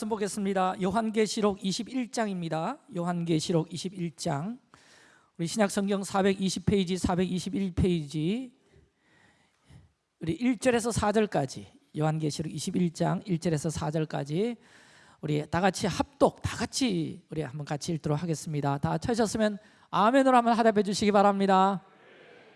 말씀 보겠습니다. 요한계시록 21장입니다. 요한계시록 21장. 우리 신약 성경 420페이지, 421페이지. 우리 1절에서 4절까지 요한계시록 21장 1절에서 4절까지 우리 다 같이 합독 다 같이 우리 한번 같이 읽도록 하겠습니다. 다 찾으셨으면 아멘으로 한번 하답해 주시기 바랍니다.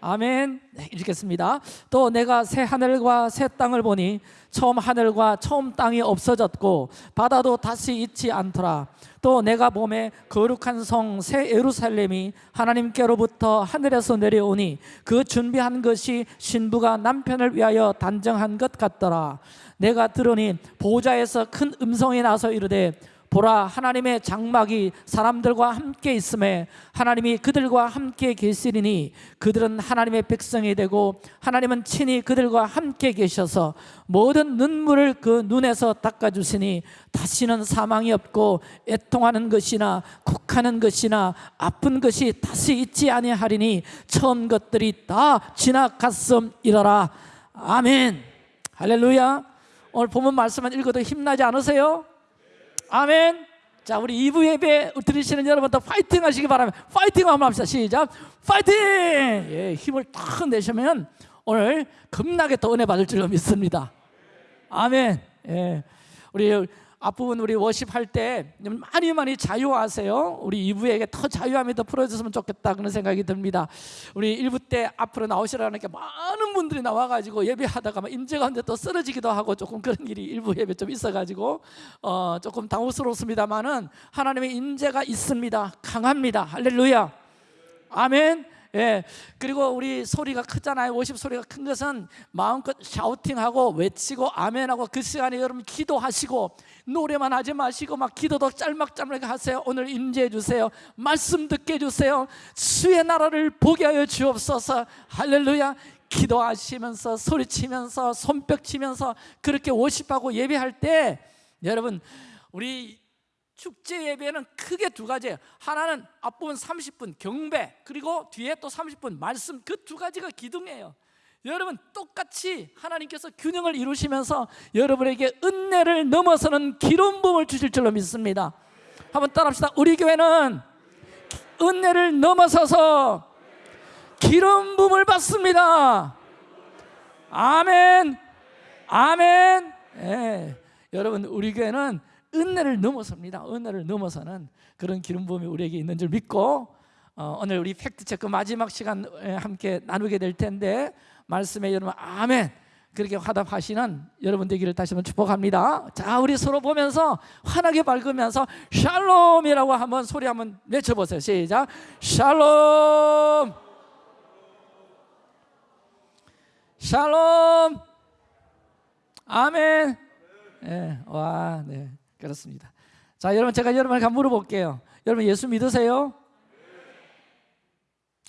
아멘. 네, 읽겠습니다. 또 내가 새 하늘과 새 땅을 보니 처음 하늘과 처음 땅이 없어졌고 바다도 다시 있지 않더라. 또 내가 봄에 거룩한 성 새 예루살렘이 하나님께로부터 하늘에서 내려오니 그 준비한 것이 신부가 남편을 위하여 단정한 것 같더라. 내가 들으니 보좌에서 큰 음성이 나서 이르되 보라 하나님의 장막이 사람들과 함께 있음에 하나님이 그들과 함께 계시리니 그들은 하나님의 백성이 되고 하나님은 친히 그들과 함께 계셔서 모든 눈물을 그 눈에서 닦아주시니 다시는 사망이 없고 애통하는 것이나 곡하는 것이나 아픈 것이 다시 있지 아니하리니 처음 것들이 다 지나갔음이러라. 아멘. 할렐루야. 오늘 본문 말씀만 읽어도 힘나지 않으세요? 아멘. 자, 우리 2부 예배 들으시는 여러분도 파이팅 하시기 바랍니다. 파이팅 한번 합시다. 시작. 파이팅! 예, 힘을 탁 내시면 오늘 겁나게 더 은혜 받을 줄로 믿습니다. 아멘. 예. 우리 앞부분 우리 워십할 때 많이 많이 자유하세요. 우리 2부에게 더 자유함이 더 풀어졌으면 좋겠다 그런 생각이 듭니다. 우리 1부 때 앞으로 나오시라니까 많은 분들이 나와가지고 예배하다가 막 임재 가운데 또 쓰러지기도 하고 조금 그런 일이 일부 예배 좀 있어가지고 어 조금 당혹스럽습니다만은 하나님의 임재가 있습니다. 강합니다. 할렐루야. 아멘. 예. 그리고 우리 소리가 크잖아요. 워십 소리가 큰 것은 마음껏 샤우팅하고 외치고 아멘하고 그 시간에 여러분 기도하시고 노래만 하지 마시고 막 기도도 짤막짤막 하세요. 오늘 임재해 주세요. 말씀 듣게 해 주세요. 수의 나라를 보게 하여 주옵소서. 할렐루야. 기도하시면서 소리치면서 손뼉 치면서 그렇게 워십하고 예배할 때 여러분 우리 축제 예배는 크게 두 가지예요. 하나는 앞부분 30분 경배 그리고 뒤에 또 30분 말씀. 그 두 가지가 기둥이에요. 여러분 똑같이 하나님께서 균형을 이루시면서 여러분에게 은혜를 넘어서는 기름 부음을 주실 줄로 믿습니다. 한번 따라합시다. 우리 교회는 은혜를 넘어서서 기름 부음을 받습니다. 아멘. 아멘. 예. 여러분 우리 교회는 은혜를 넘어섭니다. 은혜를 넘어서는 그런 기름 부음이 우리에게 있는 줄 믿고 어, 오늘 우리 팩트 체크 마지막 시간 함께 나누게 될 텐데 말씀에 여러분 아멘 그렇게 화답하시는 여러분 되기를 다시 한번 축복합니다. 자, 우리 서로 보면서 환하게 밝으면서 샬롬이라고 한번 소리 한번 외쳐보세요. 시작. 샬롬. 샬롬. 아멘. 네, 와, 네. 그렇습니다. 자, 여러분 제가 여러분에게 물어볼게요. 여러분 예수 믿으세요?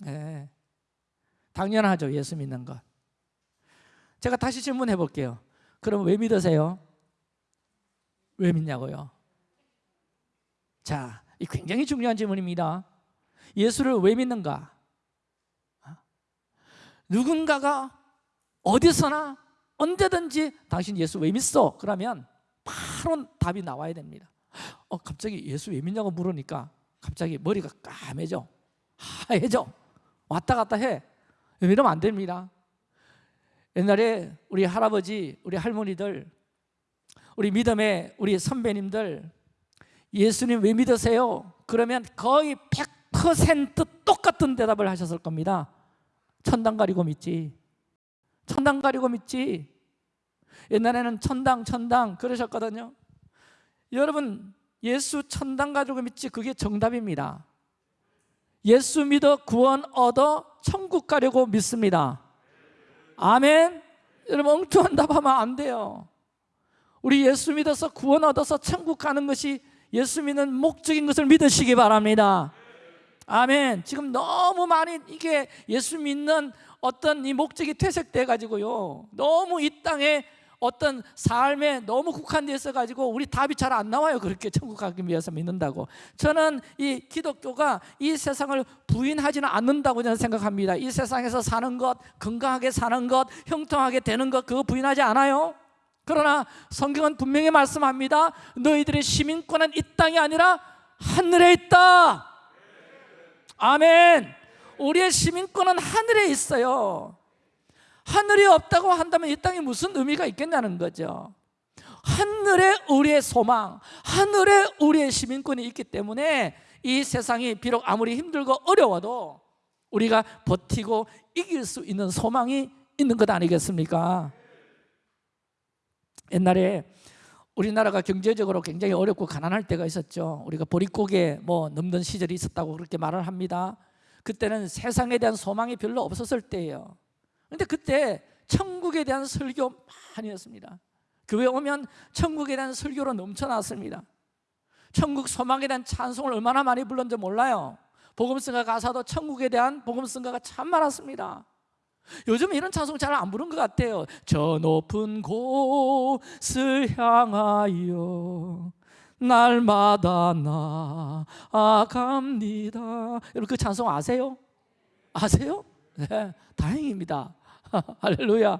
네. 당연하죠. 예수 믿는 것. 제가 다시 질문해 볼게요. 그럼 왜 믿으세요? 왜 믿냐고요? 자, 이 굉장히 중요한 질문입니다. 예수를 왜 믿는가? 누군가가 어디서나 언제든지 당신 예수 왜 믿어? 그러면 바로 답이 나와야 됩니다. 어, 갑자기 예수 왜 믿냐고 물으니까 갑자기 머리가 까매져. 하얘져. 왔다 갔다 해. 이러면 안 됩니다. 옛날에 우리 할아버지, 우리 할머니들 우리 믿음의 우리 선배님들 예수님 왜 믿으세요? 그러면 거의 100% 똑같은 대답을 하셨을 겁니다 천당 가리고 믿지 천당 가리고 믿지 옛날에는 천당 천당 그러셨거든요. 여러분 예수 천당 가지고 믿지 그게 정답입니다. 예수 믿어 구원 얻어 천국 가려고 믿습니다. 아멘. 여러분 엉뚱한 답하면 안 돼요. 우리 예수 믿어서 구원 얻어서 천국 가는 것이 예수 믿는 목적인 것을 믿으시기 바랍니다. 아멘. 지금 너무 많이 이게 예수 믿는 어떤 이 목적이 퇴색돼 가지고요. 너무 이 땅에 어떤 삶에 너무 국한되어 있어 가지고 우리 답이 잘 안 나와요 그렇게 천국 가기 위해서 믿는다고 저는 이 기독교가 이 세상을 부인하지는 않는다고 저는 생각합니다 이 세상에서 사는 것 건강하게 사는 것 형통하게 되는 것 그거 부인하지 않아요 그러나 성경은 분명히 말씀합니다. 너희들의 시민권은 이 땅이 아니라 하늘에 있다. 아멘. 우리의 시민권은 하늘에 있어요. 하늘이 없다고 한다면 이 땅에 무슨 의미가 있겠냐는 거죠. 하늘에 우리의 소망, 하늘에 우리의 시민권이 있기 때문에 이 세상이 비록 아무리 힘들고 어려워도 우리가 버티고 이길 수 있는 소망이 있는 것 아니겠습니까? 옛날에 우리나라가 경제적으로 굉장히 어렵고 가난할 때가 있었죠. 우리가 보릿고개 뭐 넘는 시절이 있었다고 그렇게 말을 합니다. 그때는 세상에 대한 소망이 별로 없었을 때예요. 근데 그때 천국에 대한 설교 많이 했습니다. 교회 오면 천국에 대한 설교로 넘쳐났습니다. 천국 소망에 대한 찬송을 얼마나 많이 불렀는지 몰라요. 복음성가 가사도 천국에 대한 복음성가가 참 많았습니다. 요즘 이런 찬송 잘 안 부른 것 같아요. 저 높은 곳을 향하여 날마다 나아갑니다. 여러분 그 찬송 아세요? 아세요? 네, 다행입니다. 할렐루야.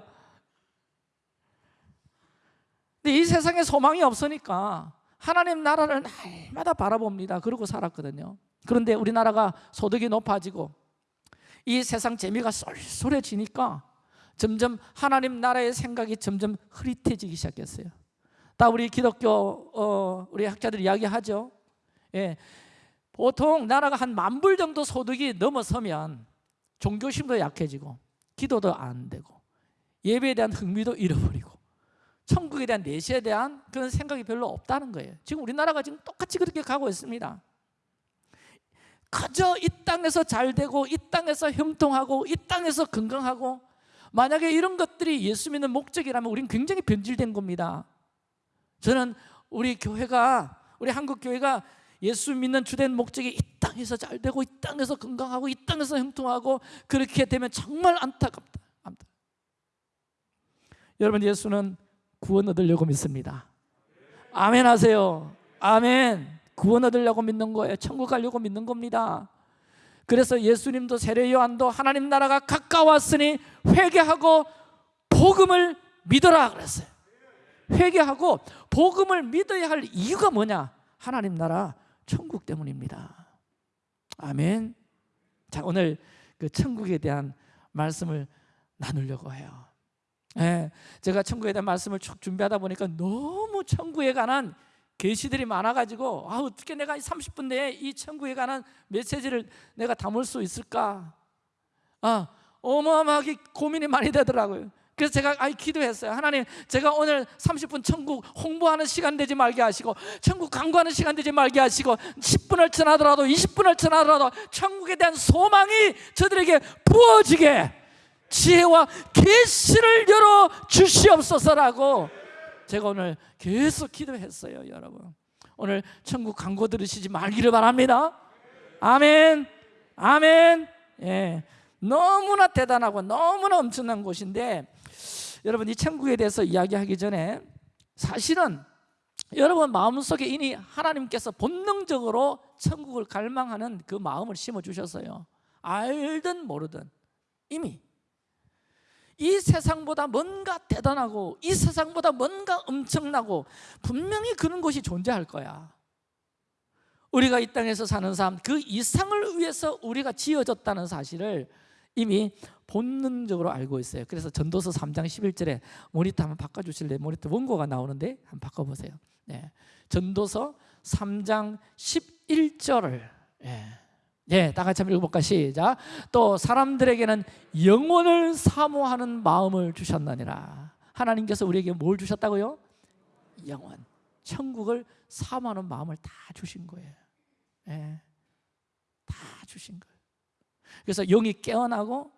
근데 이 세상에 소망이 없으니까 하나님 나라를 날마다 바라봅니다. 그러고 살았거든요. 그런데 우리나라가 소득이 높아지고 이 세상 재미가 쏠쏠해지니까 점점 하나님 나라의 생각이 점점 흐릿해지기 시작했어요. 다 우리 기독교 어, 우리 학자들이 이야기하죠. 예, 보통 나라가 한 만 불 정도 소득이 넘어서면 종교심도 약해지고 기도도 안 되고 예배에 대한 흥미도 잃어버리고 천국에 대한 내시에 대한 그런 생각이 별로 없다는 거예요. 지금 우리나라가 지금 똑같이 그렇게 가고 있습니다. 그저 이 땅에서 잘 되고 이 땅에서 형통하고 이 땅에서 건강하고 만약에 이런 것들이 예수 믿는 목적이라면 우리는 굉장히 변질된 겁니다. 저는 우리 교회가 우리 한국 교회가 예수 믿는 주된 목적이 이 땅에서 잘 되고 이 땅에서 건강하고 이 땅에서 형통하고 그렇게 되면 정말 안타깝다. 안타. 여러분 예수는 구원 얻으려고 믿습니다. 아멘 하세요. 아멘. 구원 얻으려고 믿는 거예요. 천국 가려고 믿는 겁니다. 그래서 예수님도 세례 요한도 하나님 나라가 가까웠으니 회개하고 복음을 믿어라 그랬어요. 회개하고 복음을 믿어야 할 이유가 뭐냐? 하나님 나라 천국 때문입니다. 아멘. 자, 오늘 그 천국에 대한 말씀을 나누려고 해요. 예, 제가 천국에 대한 말씀을 쭉 준비하다 보니까 너무 천국에 관한 계시들이 많아가지고 아 어떻게 내가 30분 내에 이 천국에 관한 메시지를 내가 담을 수 있을까? 아 어마어마하게 고민이 많이 되더라고요. 그래서 제가 아이 기도했어요. 하나님, 제가 오늘 30분 천국 홍보하는 시간 되지 말게 하시고 천국 광고하는 시간 되지 말게 하시고 10분을 지나더라도 20분을 지나더라도 천국에 대한 소망이 저들에게 부어지게 지혜와 계시를 열어 주시옵소서라고 제가 오늘 계속 기도했어요, 여러분. 오늘 천국 광고 들으시지 말기를 바랍니다. 아멘. 아멘. 예. 너무나 대단하고 너무나 엄청난 곳인데 여러분 이 천국에 대해서 이야기하기 전에 사실은 여러분 마음속에 이미 하나님께서 본능적으로 천국을 갈망하는 그 마음을 심어 주셨어요. 알든 모르든 이미 이 세상보다 뭔가 대단하고 이 세상보다 뭔가 엄청나고 분명히 그런 것이 존재할 거야. 우리가 이 땅에서 사는 삶 그 이상을 위해서 우리가 지어졌다는 사실을 이미 본능적으로 알고 있어요. 그래서 전도서 3장 11절에 모니터 한번 바꿔 주실래요? 모니터 원고가 나오는데 한번 바꿔 보세요. 네. 전도서 3장 11절을 예. 예, 다 같이 한번 읽어볼까? 시작. 또 사람들에게는 영혼을 사모하는 마음을 주셨느니라. 하나님께서 우리에게 뭘 주셨다고요? 영혼. 천국을 사모하는 마음을 다 주신 거예요. 예, 다 주신 거예요. 그래서 영이 깨어나고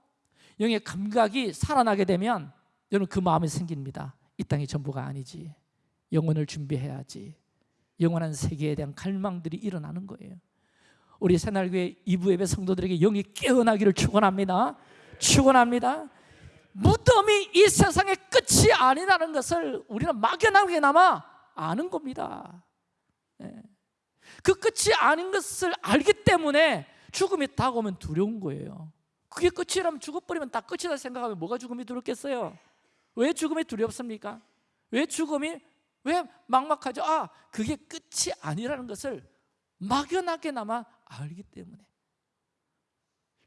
영의 감각이 살아나게 되면 여러분 그 마음이 생깁니다. 이 땅이 전부가 아니지. 영혼을 준비해야지. 영원한 세계에 대한 갈망들이 일어나는 거예요. 우리 새날교회 이부 예배 성도들에게 영이 깨어나기를 축원합니다. 축원합니다. 무덤이 이 세상의 끝이 아니라는 것을 우리는 막연하게나마 아는 겁니다. 네. 그 끝이 아닌 것을 알기 때문에 죽음이 다가오면 두려운 거예요. 그게 끝이라면 죽어버리면 다 끝이다 생각하면 뭐가 죽음이 두렵겠어요? 왜 죽음이 두렵습니까? 왜 죽음이 왜 막막하죠? 아, 그게 끝이 아니라는 것을 막연하게나마 알기 때문에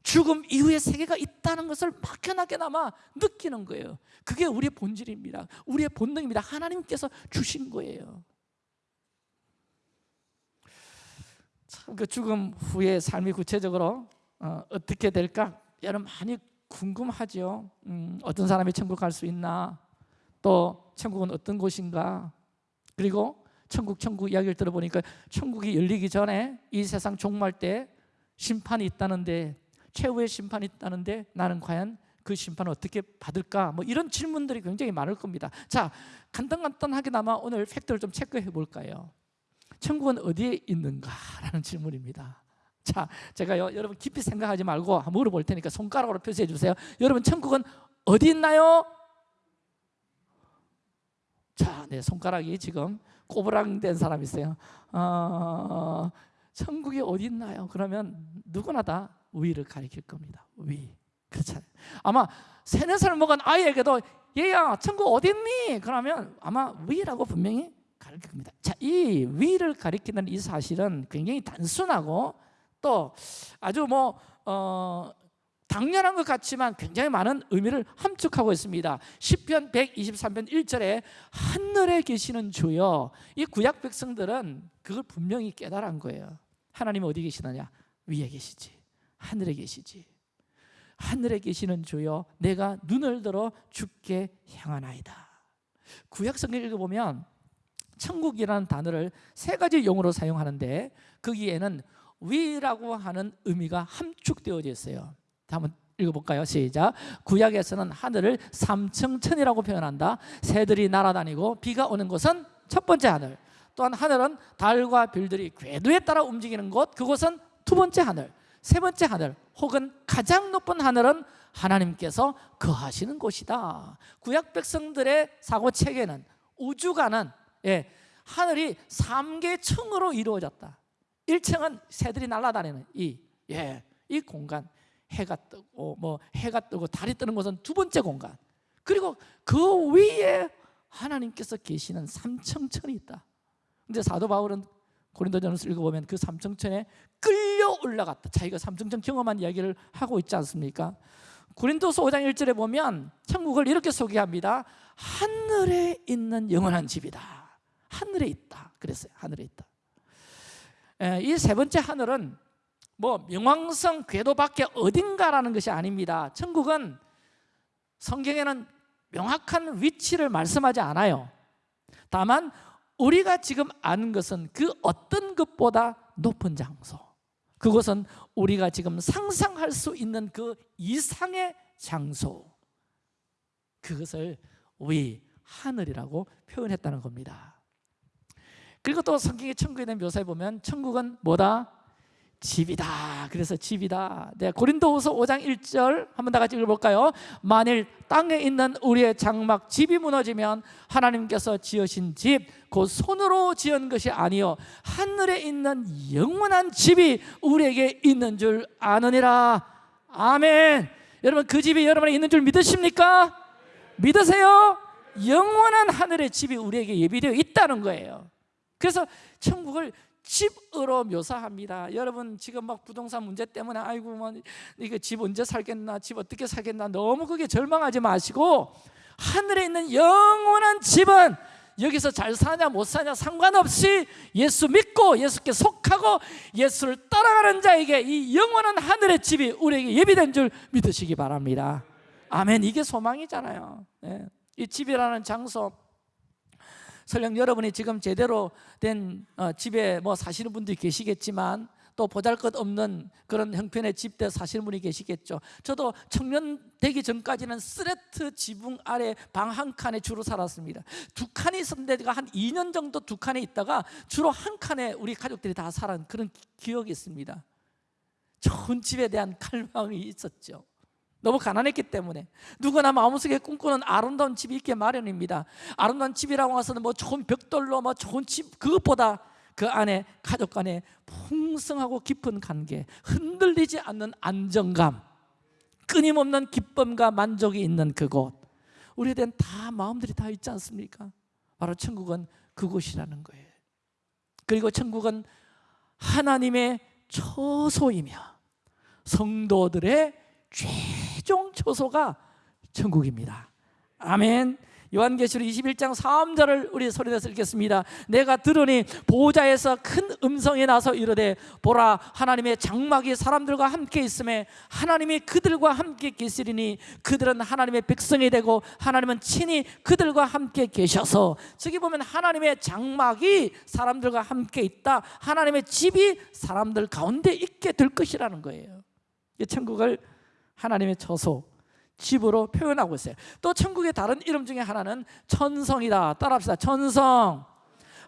죽음 이후의 세계가 있다는 것을 막연하게나마 느끼는 거예요. 그게 우리의 본질입니다. 우리의 본능입니다. 하나님께서 주신 거예요. 그 죽음 후의 삶이 구체적으로 어, 떻게 될까? 여러분 많이 궁금하죠. 음, 어떤 사람이 천국 갈 수 있나? 또 천국은 어떤 곳인가? 그리고 천국 천국 이야기를 들어보니까 천국이 열리기 전에 이 세상 종말 때 심판이 있다는데 최후의 심판이 있다는데 나는 과연 그 심판을 어떻게 받을까? 뭐 이런 질문들이 굉장히 많을 겁니다. 자, 간단간단하게나마 오늘 팩트를 좀 체크해 볼까요? 천국은 어디에 있는가라는 질문입니다. 자, 제가 요 여러분 깊이 생각하지 말고 물어볼 테니까 손가락으로 표시해 주세요. 여러분 천국은 어디 있나요? 자, 네 손가락이 지금 꼬부랑된 사람 있어요. 어, 천국이 어디 있나요? 그러면 누구나 다 위를 가리킬 겁니다. 위. 그렇잖아요. 아마 세네 살 먹은 아이에게도 얘야 천국 어디 있니? 그러면 아마 위라고 분명히 가르칠 겁니다. 자, 이 위를 가리키는 이 사실은 굉장히 단순하고 또 아주 뭐 어, 당연한 것 같지만 굉장히 많은 의미를 함축하고 있습니다. 시편 123편 1절에 하늘에 계시는 주여 이 구약 백성들은 그걸 분명히 깨달은 거예요. 하나님 어디 계시느냐? 위에 계시지. 하늘에 계시지. 하늘에 계시는 주여 내가 눈을 들어 주께 향하나이다. 구약 성경 읽어보면 천국이라는 단어를 세 가지 용어로 사용하는데 거기에는 위라고 하는 의미가 함축되어져 있어요. 한번 읽어볼까요? 시작. 구약에서는 하늘을 삼층천이라고 표현한다. 새들이 날아다니고 비가 오는 곳은 첫 번째 하늘. 또한 하늘은 달과 별들이 궤도에 따라 움직이는 곳. 그곳은 두 번째 하늘. 세 번째 하늘 혹은 가장 높은 하늘은 하나님께서 거하시는 곳이다. 구약 백성들의 사고 체계는 우주가는 예, 하늘이 3개 층으로 이루어졌다. 1층은 새들이 날아다니는 이, 예, 이 공간. 해가 뜨고 뭐 해가 뜨고 달이 뜨는 곳은 두 번째 공간. 그리고 그 위에 하나님께서 계시는 삼청천이 있다. 근데 사도 바울은 고린도전서 읽어보면 그 삼청천에 끌려 올라갔다. 자기가 삼청천 경험한 이야기를 하고 있지 않습니까? 고린도서 5장 1절에 보면 천국을 이렇게 소개합니다. 하늘에 있는 영원한 집이다. 하늘에 있다. 그랬어요. 하늘에 있다. 이 세 번째 하늘은 뭐 명왕성 궤도 밖에 어딘가라는 것이 아닙니다. 천국은 성경에는 명확한 위치를 말씀하지 않아요. 다만 우리가 지금 아는 것은 그 어떤 것보다 높은 장소. 그것은 우리가 지금 상상할 수 있는 그 이상의 장소. 그것을 위 하늘이라고 표현했다는 겁니다. 그리고 또 성경의 천국에 대한 묘사에 보면 천국은 뭐다? 집이다. 그래서 집이다. 네, 고린도후서 5장 1절 한번 다 같이 읽어볼까요? 만일 땅에 있는 우리의 장막 집이 무너지면 하나님께서 지으신 집, 그 손으로 지은 것이 아니요 하늘에 있는 영원한 집이 우리에게 있는 줄 아느니라. 아멘. 여러분 그 집이 여러분에 있는 줄 믿으십니까? 믿으세요? 영원한 하늘의 집이 우리에게 예비되어 있다는 거예요. 그래서 천국을 집으로 묘사합니다. 여러분 지금 막 부동산 문제 때문에 아이고 뭐 이거 집 언제 살겠나, 집 어떻게 살겠나 너무 그게 절망하지 마시고 하늘에 있는 영원한 집은 여기서 잘 사냐 못 사냐 상관없이 예수 믿고 예수께 속하고 예수를 따라가는 자에게 이 영원한 하늘의 집이 우리에게 예비된 줄 믿으시기 바랍니다. 아멘. 이게 소망이잖아요. 네. 이 집이라는 장소 설령 여러분이 지금 제대로 된 어, 집에 뭐 사시는 분도 계시겠지만 또 보잘것없는 그런 형편의 집대 사시는 분이 계시겠죠. 저도 청년 되기 전까지는 쓰레트 지붕 아래 방 한 칸에 주로 살았습니다. 두 칸이 있었는데 제가 한 2년 정도 두 칸에 있다가 주로 한 칸에 우리 가족들이 다 살은 그런 기억이 있습니다. 좋은 집에 대한 갈망이 있었죠 너무 가난했기 때문에 누구나 마음속에 꿈꾸는 아름다운 집이 있게 마련입니다 아름다운 집이라고 해서는 뭐 좋은 벽돌로 뭐 좋은 집 그것보다 그 안에 가족 간에 풍성하고 깊은 관계 흔들리지 않는 안정감 끊임없는 기쁨과 만족이 있는 그곳 우리에 대한 다 마음들이 다 있지 않습니까? 바로 천국은 그곳이라는 거예요. 그리고 천국은 하나님의 처소이며 성도들의 최 종 처소가 천국입니다. 아멘. 요한계시록 21장 3절을 우리 소리내서 읽겠습니다. 내가 들으니 보호자에서 큰 음성이 나서 이르되 보라 하나님의 장막이 사람들과 함께 있음에 하나님이 그들과 함께 계시리니 그들은 하나님의 백성이 되고 하나님은 친히 그들과 함께 계셔서 저기 보면 하나님의 장막이 사람들과 함께 있다. 하나님의 집이 사람들 가운데 있게 될 것이라는 거예요. 이 천국을 하나님의 처소 집으로 표현하고 있어요. 또 천국의 다른 이름 중에 하나는 천성이다. 따라합시다. 천성.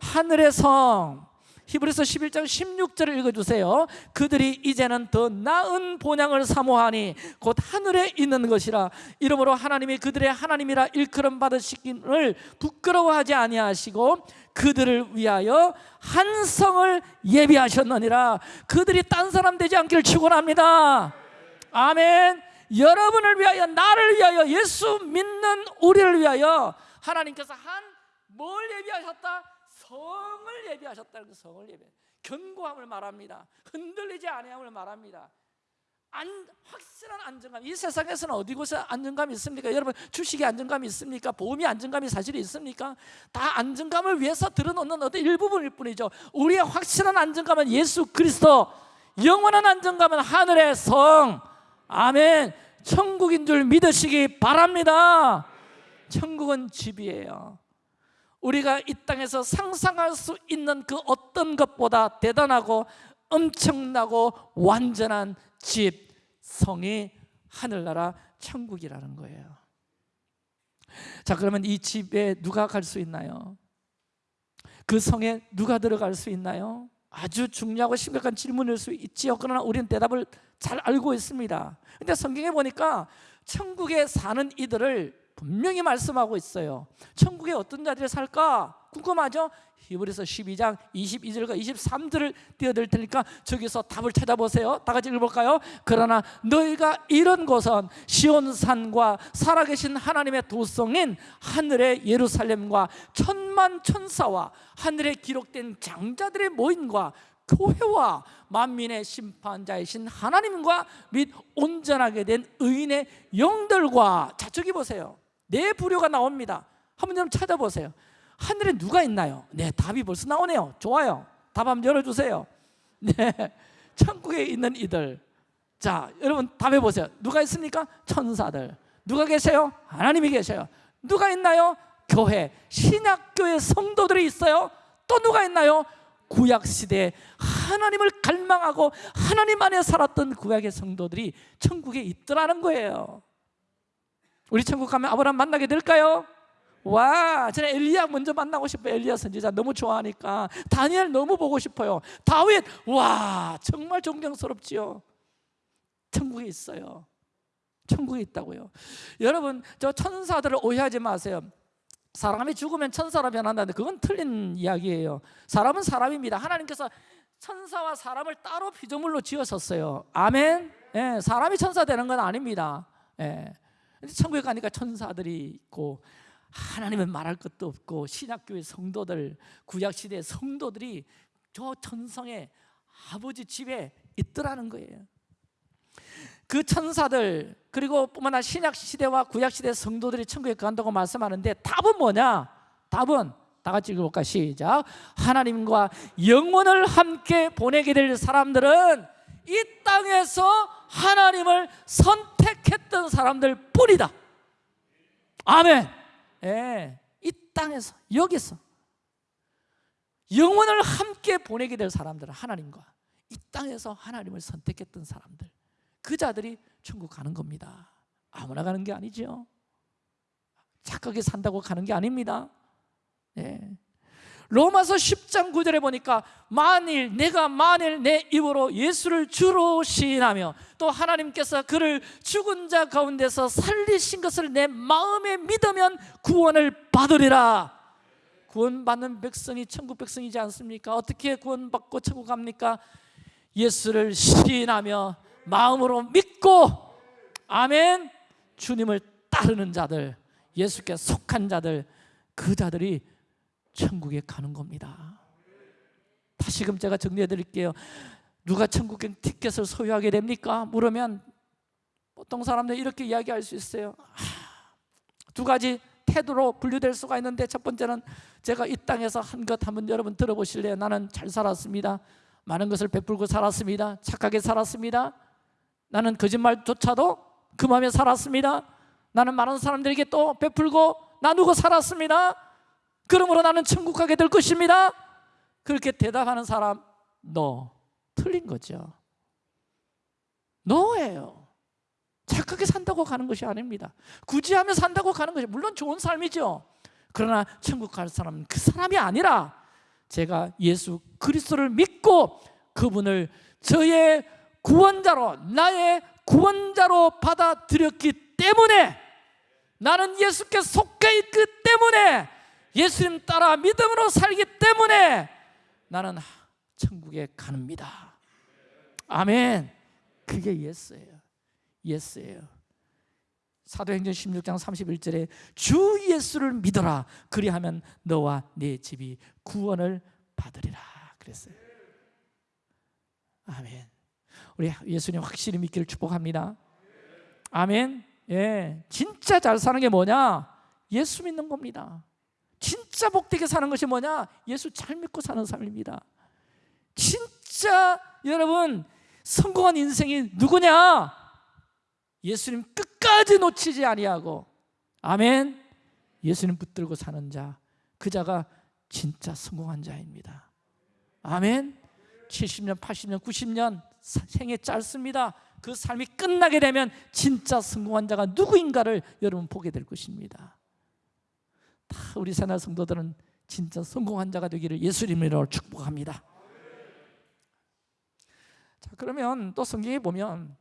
하늘의 성. 히브리서 11장 16절을 읽어주세요. 그들이 이제는 더 나은 본향을 사모하니 곧 하늘에 있는 것이라 이러므로 하나님이 그들의 하나님이라 일컬음 받으시기를 부끄러워하지 아니하시고 그들을 위하여 한 성을 예비하셨느니라 그들이 딴 사람 되지 않기를 축원합니다. 아멘. 여러분을 위하여 나를 위하여 예수 믿는 우리를 위하여 하나님께서 한 뭘 예비하셨다? 성을 예비하셨다는 그 성을 예비. 견고함을 말합니다. 흔들리지 아니함을 말합니다. 안, 확실한 안정감. 이 세상에서는 어디 곳에 안정감이 있습니까? 여러분 주식에 안정감이 있습니까? 보험이 안정감이 사실 있습니까? 다 안정감을 위해서 들어놓는 어떤 일부분일 뿐이죠. 우리의 확실한 안정감은 예수 그리스도, 영원한 안정감은 하늘의 성. 아멘. 천국인 줄 믿으시기 바랍니다. 천국은 집이에요. 우리가 이 땅에서 상상할 수 있는 그 어떤 것보다 대단하고 엄청나고 완전한 집, 성이 하늘나라 천국이라는 거예요. 자, 그러면 이 집에 누가 갈 수 있나요? 그 성에 누가 들어갈 수 있나요? 아주 중요하고 심각한 질문일 수 있지요. 그러나 우리는 대답을 잘 알고 있습니다. 근데 성경에 보니까 천국에 사는 이들을 분명히 말씀하고 있어요. 천국에 어떤 자들이 살까? 궁금하죠? 히브리서 12장 22절과 23절을 띄워드릴 테니까 저기서 답을 찾아보세요. 다 같이 읽어볼까요? 그러나 너희가 이런 곳은 시온산과 살아계신 하나님의 도성인 하늘의 예루살렘과 천만 천사와 하늘에 기록된 장자들의 모임과 교회와 만민의 심판자이신 하나님과 및 온전하게 된 의인의 영들과 자 저기 보세요 네 부류가 나옵니다 한번 좀 찾아보세요 하늘에 누가 있나요? 네 답이 벌써 나오네요 좋아요 답 한번 열어주세요 네 천국에 있는 이들 자 여러분 답해 보세요 누가 있습니까? 천사들 누가 계세요? 하나님이 계셔요 누가 있나요? 교회 신약교회 성도들이 있어요 또 누가 있나요? 구약 시대에 하나님을 갈망하고 하나님 안에 살았던 구약의 성도들이 천국에 있더라는 거예요. 우리 천국 가면 아브라함 만나게 될까요? 와, 저는 엘리야 먼저 만나고 싶어요. 엘리야 선지자 너무 좋아하니까 다니엘 너무 보고 싶어요. 다윗, 와, 정말 존경스럽지요. 천국에 있어요. 천국에 있다고요. 여러분, 저 천사들을 오해하지 마세요. 사람이 죽으면 천사로 변한다는데 그건 틀린 이야기예요. 사람은 사람입니다. 하나님께서 천사와 사람을 따로 피조물로 지으셨어요. 아멘. 예, 사람이 천사 되는 건 아닙니다. 예. 천국에 가니까 천사들이 있고 하나님은 말할 것도 없고 신약교회 성도들, 구약시대 성도들이 저 천성의 아버지 집에 있더라는 거예요. 그 천사들 그리고 뿐만 아니라 신약 시대와 구약 시대 성도들이 천국에 간다고 말씀하는데 답은 뭐냐? 답은 다 같이 읽어볼까 시작 하나님과 영원을 함께 보내게 될 사람들은 이 땅에서 하나님을 선택했던 사람들 뿐이다. 아멘. 예, 이 땅에서 여기서 영원을 함께 보내게 될 사람들은 하나님과 이 땅에서 하나님을 선택했던 사람들 그 자들이 천국 가는 겁니다. 아무나 가는 게 아니죠 착하게 산다고 가는 게 아닙니다. 예. 로마서 10장 9절에 보니까 만일 내가 만일 내 입으로 예수를 주로 시인하며 또 하나님께서 그를 죽은 자 가운데서 살리신 것을 내 마음에 믿으면 구원을 받으리라 구원받는 백성이 천국 백성이지 않습니까? 어떻게 구원받고 천국 갑니까? 예수를 시인하며 마음으로 믿고 아멘 주님을 따르는 자들 예수께 속한 자들 그 자들이 천국에 가는 겁니다. 다시금 제가 정리해 드릴게요. 누가 천국행 티켓을 소유하게 됩니까? 물으면 보통 사람들 이렇게 이야기할 수 있어요. 두 가지 태도로 분류될 수가 있는데 첫 번째는 제가 이 땅에서 한 것 한번 여러분 들어보실래요? 나는 잘 살았습니다. 많은 것을 베풀고 살았습니다. 착하게 살았습니다. 나는 거짓말조차도 그 마음에 살았습니다. 나는 많은 사람들에게 또 베풀고 나누고 살았습니다 그러므로 나는 천국 가게 될 것입니다. 그렇게 대답하는 사람 너 틀린 거죠. 너예요. 착하게 산다고 가는 것이 아닙니다. 구제하며 산다고 가는 것이 물론 좋은 삶이죠. 그러나 천국 갈 사람은 그 사람이 아니라 제가 예수 그리스도를 믿고 그분을 저의 구원자로 나의 구원자로 받아들였기 때문에 나는 예수께 속해 있기 때문에 예수님 따라 믿음으로 살기 때문에 나는 천국에 가는니다. 아멘. 그게 yes예요. yes예요. 사도행전 16장 31절에 주 예수를 믿어라. 그리하면 너와 네 집이 구원을 받으리라. 그랬어요. 아멘. 우리 예수님 확실히 믿기를 축복합니다. 아멘. 예, 진짜 잘 사는 게 뭐냐? 예수 믿는 겁니다 진짜 복되게 사는 것이 뭐냐? 예수 잘 믿고 사는 삶입니다. 진짜 여러분 성공한 인생이 누구냐? 예수님 끝까지 놓치지 아니하고 아멘. 예수님 붙들고 사는 자 그 자가 진짜 성공한 자입니다. 아멘. 70년 80년 90년 생애 짧습니다. 그 삶이 끝나게 되면 진짜 성공한 자가 누구인가를 여러분 보게 될 것입니다 다 우리 새날 성도들은 진짜 성공한 자가 되기를 예수님으로 축복합니다. 자 그러면 또 성경에 보면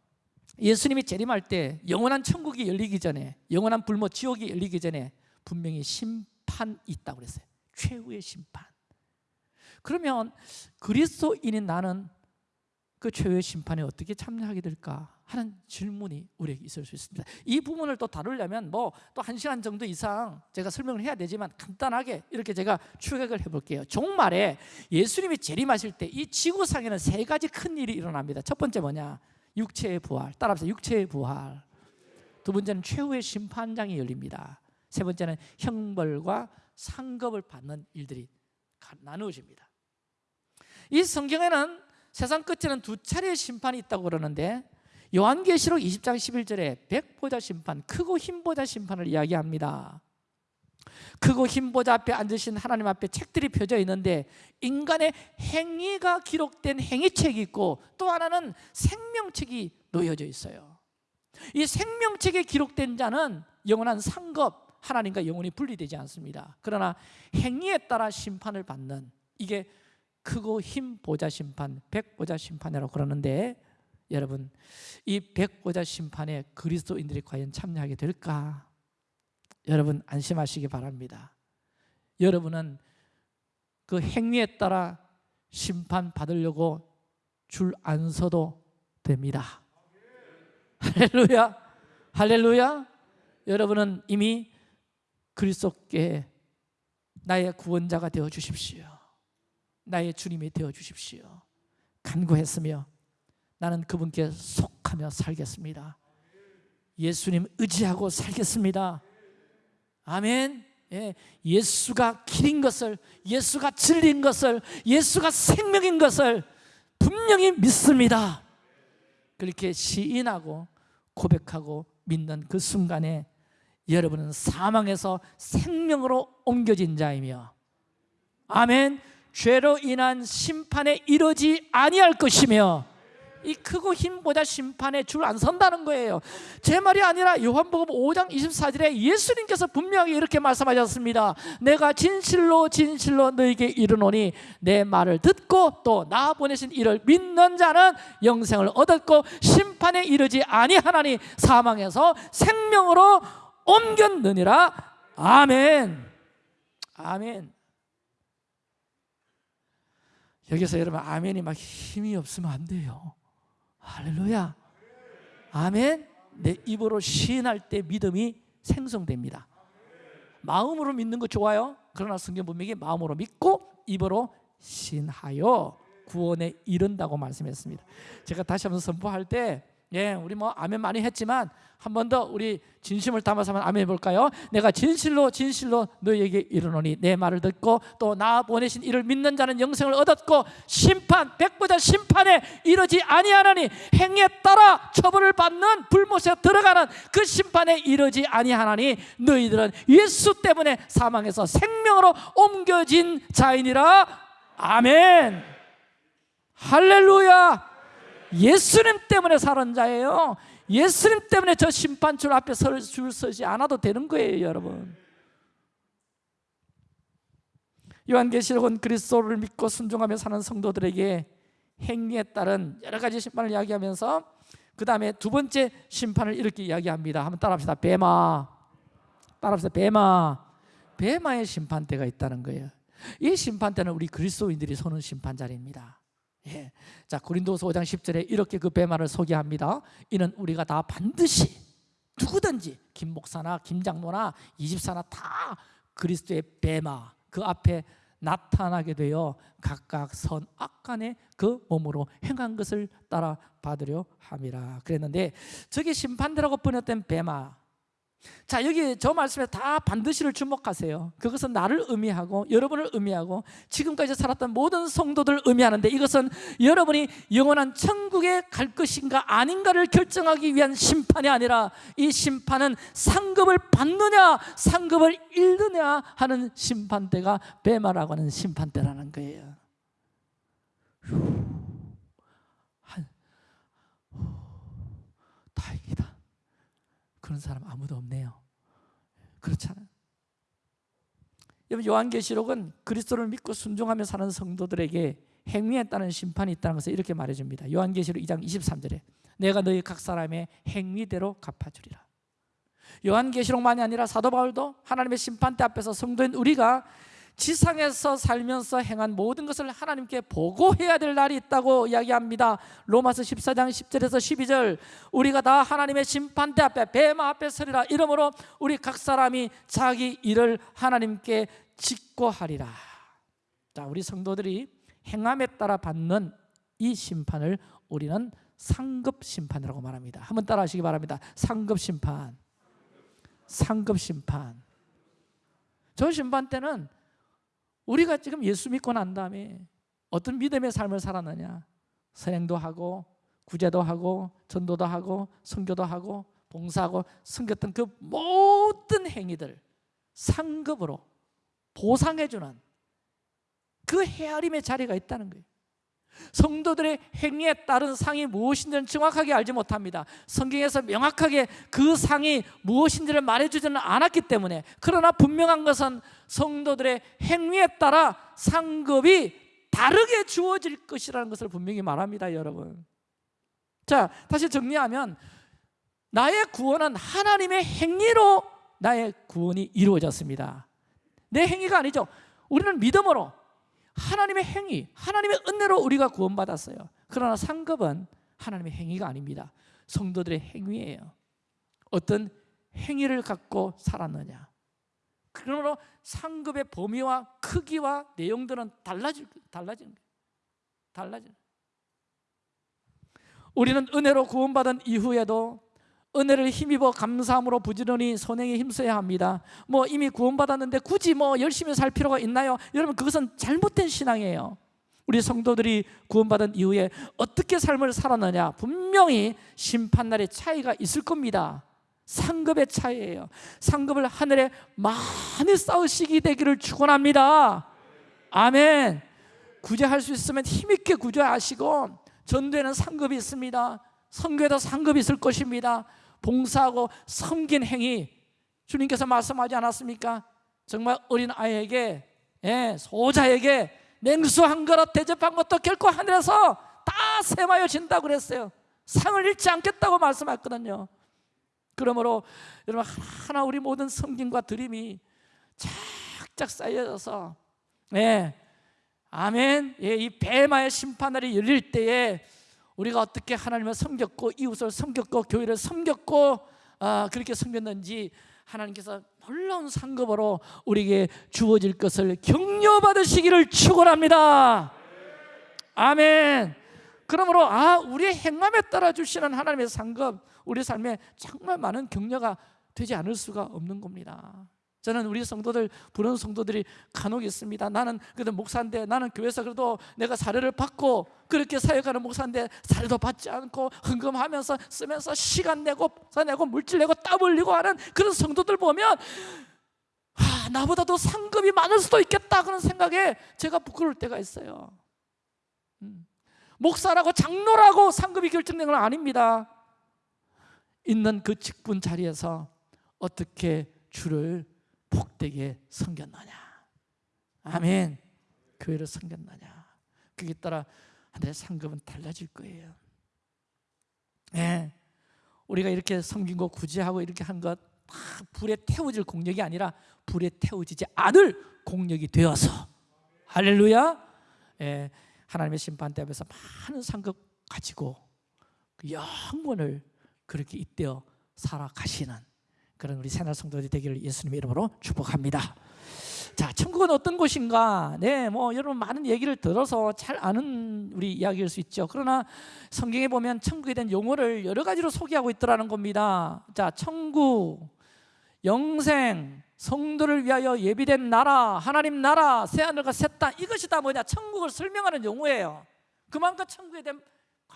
예수님이 재림할 때 영원한 천국이 열리기 전에 영원한 불모 지옥이 열리기 전에 분명히 심판이 있다고 그랬어요. 최후의 심판. 그러면 그리스도인인 나는 그 최후의 심판에 어떻게 참여하게 될까 하는 질문이 우리에게 있을 수 있습니다. 이 부분을 또 다루려면 뭐 또 한 시간 정도 이상 제가 설명을 해야 되지만 간단하게 이렇게 제가 추격을 해볼게요. 종말에 예수님이 재림하실 때 이 지구상에는 세 가지 큰 일이 일어납니다. 첫 번째 뭐냐? 육체의 부활. 따라합시다. 육체의 부활. 두 번째는 최후의 심판장이 열립니다. 세 번째는 형벌과 상급을 받는 일들이 나누어집니다. 이 성경에는 세상 끝에는 두 차례의 심판이 있다고 그러는데 요한계시록 20장 11절에 백보자 심판, 크고 흰 보자 심판을 이야기합니다. 크고 흰 보자 앞에 앉으신 하나님 앞에 책들이 펴져 있는데 인간의 행위가 기록된 행위책이 있고 또 하나는 생명책이 놓여져 있어요. 이 생명책에 기록된 자는 영원한 상급 하나님과 영원히 분리되지 않습니다. 그러나 행위에 따라 심판을 받는 이게 크고 흰 보자 심판, 백보자 심판이라고 그러는데 여러분 이 백보자 심판에 그리스도인들이 과연 참여하게 될까? 여러분 안심하시기 바랍니다. 여러분은 그 행위에 따라 심판 받으려고 줄 안 서도 됩니다. 할렐루야! 할렐루야! 여러분은 이미 그리스도께 나의 구원자가 되어 주십시오 나의 주님이 되어 주십시오. 간구했으며 나는 그분께 속하며 살겠습니다. 예수님 의지하고 살겠습니다. 아멘. 예, 예수가 길인 것을 예수가 진리인 것을 예수가 생명인 것을 분명히 믿습니다. 그렇게 시인하고 고백하고 믿는 그 순간에 여러분은 사망에서 생명으로 옮겨진 자이며 아멘 죄로 인한 심판에 이르지 아니할 것이며 이 크고 힘보다 심판에 줄 안 선다는 거예요. 제 말이 아니라 요한복음 5장 24절에 예수님께서 분명히 이렇게 말씀하셨습니다. 내가 진실로 진실로 너에게 이르노니 내 말을 듣고 또 나 보내신 이를 믿는 자는 영생을 얻었고 심판에 이르지 아니하나니 사망에서 생명으로 옮겼느니라. 아멘. 아멘 여기서 여러분 아멘이 막 힘이 없으면 안 돼요 할렐루야 아멘 내 입으로 시인할 때 믿음이 생성됩니다 마음으로 믿는 거 좋아요? 그러나 성경 분명히 마음으로 믿고 입으로 신하여 구원에 이른다고 말씀했습니다. 제가 다시 한번 선포할 때 예, 우리 뭐 아멘 많이 했지만 한 번 더 우리 진심을 담아서 한번 아멘 해볼까요? 내가 진실로 진실로 너희에게 이르노니 내 말을 듣고 또 나 보내신 이를 믿는 자는 영생을 얻었고 심판 백보자 심판에 이르지 아니하나니 행에 따라 처벌을 받는 불못에 들어가는 그 심판에 이르지 아니하나니 너희들은 예수 때문에 사망에서 생명으로 옮겨진 자이니라. 아멘. 할렐루야 예수님 때문에 사는 자예요. 예수님 때문에 저 심판줄 앞에 설, 줄 서지 않아도 되는 거예요 여러분. 요한계시록은 그리스도를 믿고 순종하며 사는 성도들에게 행위에 따른 여러 가지 심판을 이야기하면서 그 다음에 두 번째 심판을 이렇게 이야기합니다. 한번 따라합시다. 베마. 따라합시다. 베마. 베마의 심판대가 있다는 거예요. 이 심판대는 우리 그리스도인들이 서는 심판자리입니다 예. 자 고린도서 5장 10절에 이렇게 그 배말을 소개합니다. 이는 우리가 다 반드시 누구든지 김 목사나 김 장로나 이 집사나 다 그리스도의 배마 그 앞에 나타나게 되어 각각 선악간에 그 몸으로 행한 것을 따라 받으려 함이라 그랬는데 저게 심판대라고 번역된 배마 자 여기 저 말씀에 다 반드시를 주목하세요. 그것은 나를 의미하고 여러분을 의미하고 지금까지 살았던 모든 성도들을 의미하는데 이것은 여러분이 영원한 천국에 갈 것인가 아닌가를 결정하기 위한 심판이 아니라 이 심판은 상급을 받느냐 상급을 잃느냐 하는 심판대가 베마라고 하는 심판대라는 거예요 휴. 한, 후, 다행이다 그런 사람 아무도 없네요. 그렇잖아요. 여러분 요한계시록은 그리스도를 믿고 순종하며 사는 성도들에게 행위에 따른 심판이 있다는 것을 이렇게 말해줍니다. 요한계시록 2장 23절에 내가 너희 각 사람의 행위대로 갚아주리라. 요한계시록만이 아니라 사도 바울도 하나님의 심판대 앞에서 성도인 우리가 지상에서 살면서 행한 모든 것을 하나님께 보고해야 될 날이 있다고 이야기합니다. 로마서 14장 10절에서 12절 우리가 다 하나님의 심판대 앞에 배마 앞에 서리라. 이러므로 우리 각 사람이 자기 일을 하나님께 직고하리라. 자 우리 성도들이 행함에 따라 받는 이 심판을 우리는 상급 심판이라고 말합니다. 한번 따라 하시기 바랍니다. 상급 심판. 상급 심판. 저 심판 때는 우리가 지금 예수 믿고 난 다음에 어떤 믿음의 삶을 살았느냐? 선행도 하고 구제도 하고 전도도 하고 선교도 하고 봉사하고 섬겼던 그 모든 행위들 상급으로 보상해주는 그 헤아림의 자리가 있다는 거예요 성도들의 행위에 따른 상이 무엇인지는 정확하게 알지 못합니다. 성경에서 명확하게 그 상이 무엇인지를 말해주지는 않았기 때문에 그러나 분명한 것은 성도들의 행위에 따라 상급이 다르게 주어질 것이라는 것을 분명히 말합니다 여러분. 자 다시 정리하면 나의 구원은 하나님의 행위로 나의 구원이 이루어졌습니다. 내 행위가 아니죠. 우리는 믿음으로 하나님의 행위, 하나님의 은혜로 우리가 구원받았어요. 그러나 상급은 하나님의 행위가 아닙니다. 성도들의 행위예요. 어떤 행위를 갖고 살았느냐? 그러므로 상급의 범위와 크기와 내용들은 달라질, 달라지는 거예요. 달라지는 우리는 은혜로 구원받은 이후에도 은혜를 힘입어 감사함으로 부지런히 선행에 힘써야 합니다. 뭐 이미 구원받았는데 굳이 뭐 열심히 살 필요가 있나요? 여러분 그것은 잘못된 신앙이에요. 우리 성도들이 구원받은 이후에 어떻게 삶을 살았느냐? 분명히 심판날의 차이가 있을 겁니다. 상급의 차이예요. 상급을 하늘에 많이 쌓으시기 되기를 축원합니다. 아멘. 구제할 수 있으면 힘있게 구제하시고 전도에는 상급이 있습니다. 성교에도 상급이 있을 것입니다 봉사하고 섬긴 행위 주님께서 말씀하지 않았습니까? 정말 어린 아이에게 예, 소자에게 냉수 한 그릇 대접한 것도 결코 하늘에서 다 세마여 진다고 그랬어요. 상을 잃지 않겠다고 말씀했거든요. 그러므로 여러분 하나 우리 모든 섬김과 드림이 쫙쫙 쌓여져서 예, 아멘. 예, 이 배마의 심판날이 열릴 때에 우리가 어떻게 하나님을 섬겼고 이웃을 섬겼고 교회를 섬겼고 아, 그렇게 섬겼는지 하나님께서 놀라운 상급으로 우리에게 주어질 것을 격려받으시기를 축원합니다. 아멘. 그러므로 아 우리의 행함에 따라 주시는 하나님의 상급 우리 삶에 정말 많은 격려가 되지 않을 수가 없는 겁니다. 저는 우리 성도들 부르는 성도들이 간혹 있습니다. 나는 그래도 목사인데 나는 교회에서 그래도 내가 사례를 받고 그렇게 사역하는 목사인데 사례도 받지 않고 헌금하면서 쓰면서 시간 내고 내고 물질 내고 땀 흘리고 하는 그런 성도들 보면 아, 나보다 더 상급이 많을 수도 있겠다 그런 생각에 제가 부끄러울 때가 있어요. 음. 목사라고 장로라고 상급이 결정된 건 아닙니다. 있는 그 직분 자리에서 어떻게 주를 복되게 섬겼느냐? 아멘. 교회를 섬겼느냐? 그에 따라 하늘의 상급은 달라질 거예요. 네. 우리가 이렇게 섬긴 거 구제하고 이렇게 한 것 불에 태워질 공력이 아니라 불에 태워지지 않을 공력이 되어서. 할렐루야. 예, 하나님의 심판대 앞에서 많은 상급 가지고 그 영원을 그렇게 잇대어 살아가시는 그런 우리 새날 성도들이 되기를 예수님의 이름으로 축복합니다. 자, 천국은 어떤 곳인가? 네, 뭐 여러분 많은 얘기를 들어서 잘 아는 우리 이야기일 수 있죠. 그러나 성경에 보면 천국에 대한 용어를 여러 가지로 소개하고 있더라는 겁니다. 자, 천국, 영생, 성도를 위하여 예비된 나라, 하나님 나라, 새 하늘과 새 땅 이것이 다 뭐냐? 천국을 설명하는 용어예요. 그만큼 천국에 대한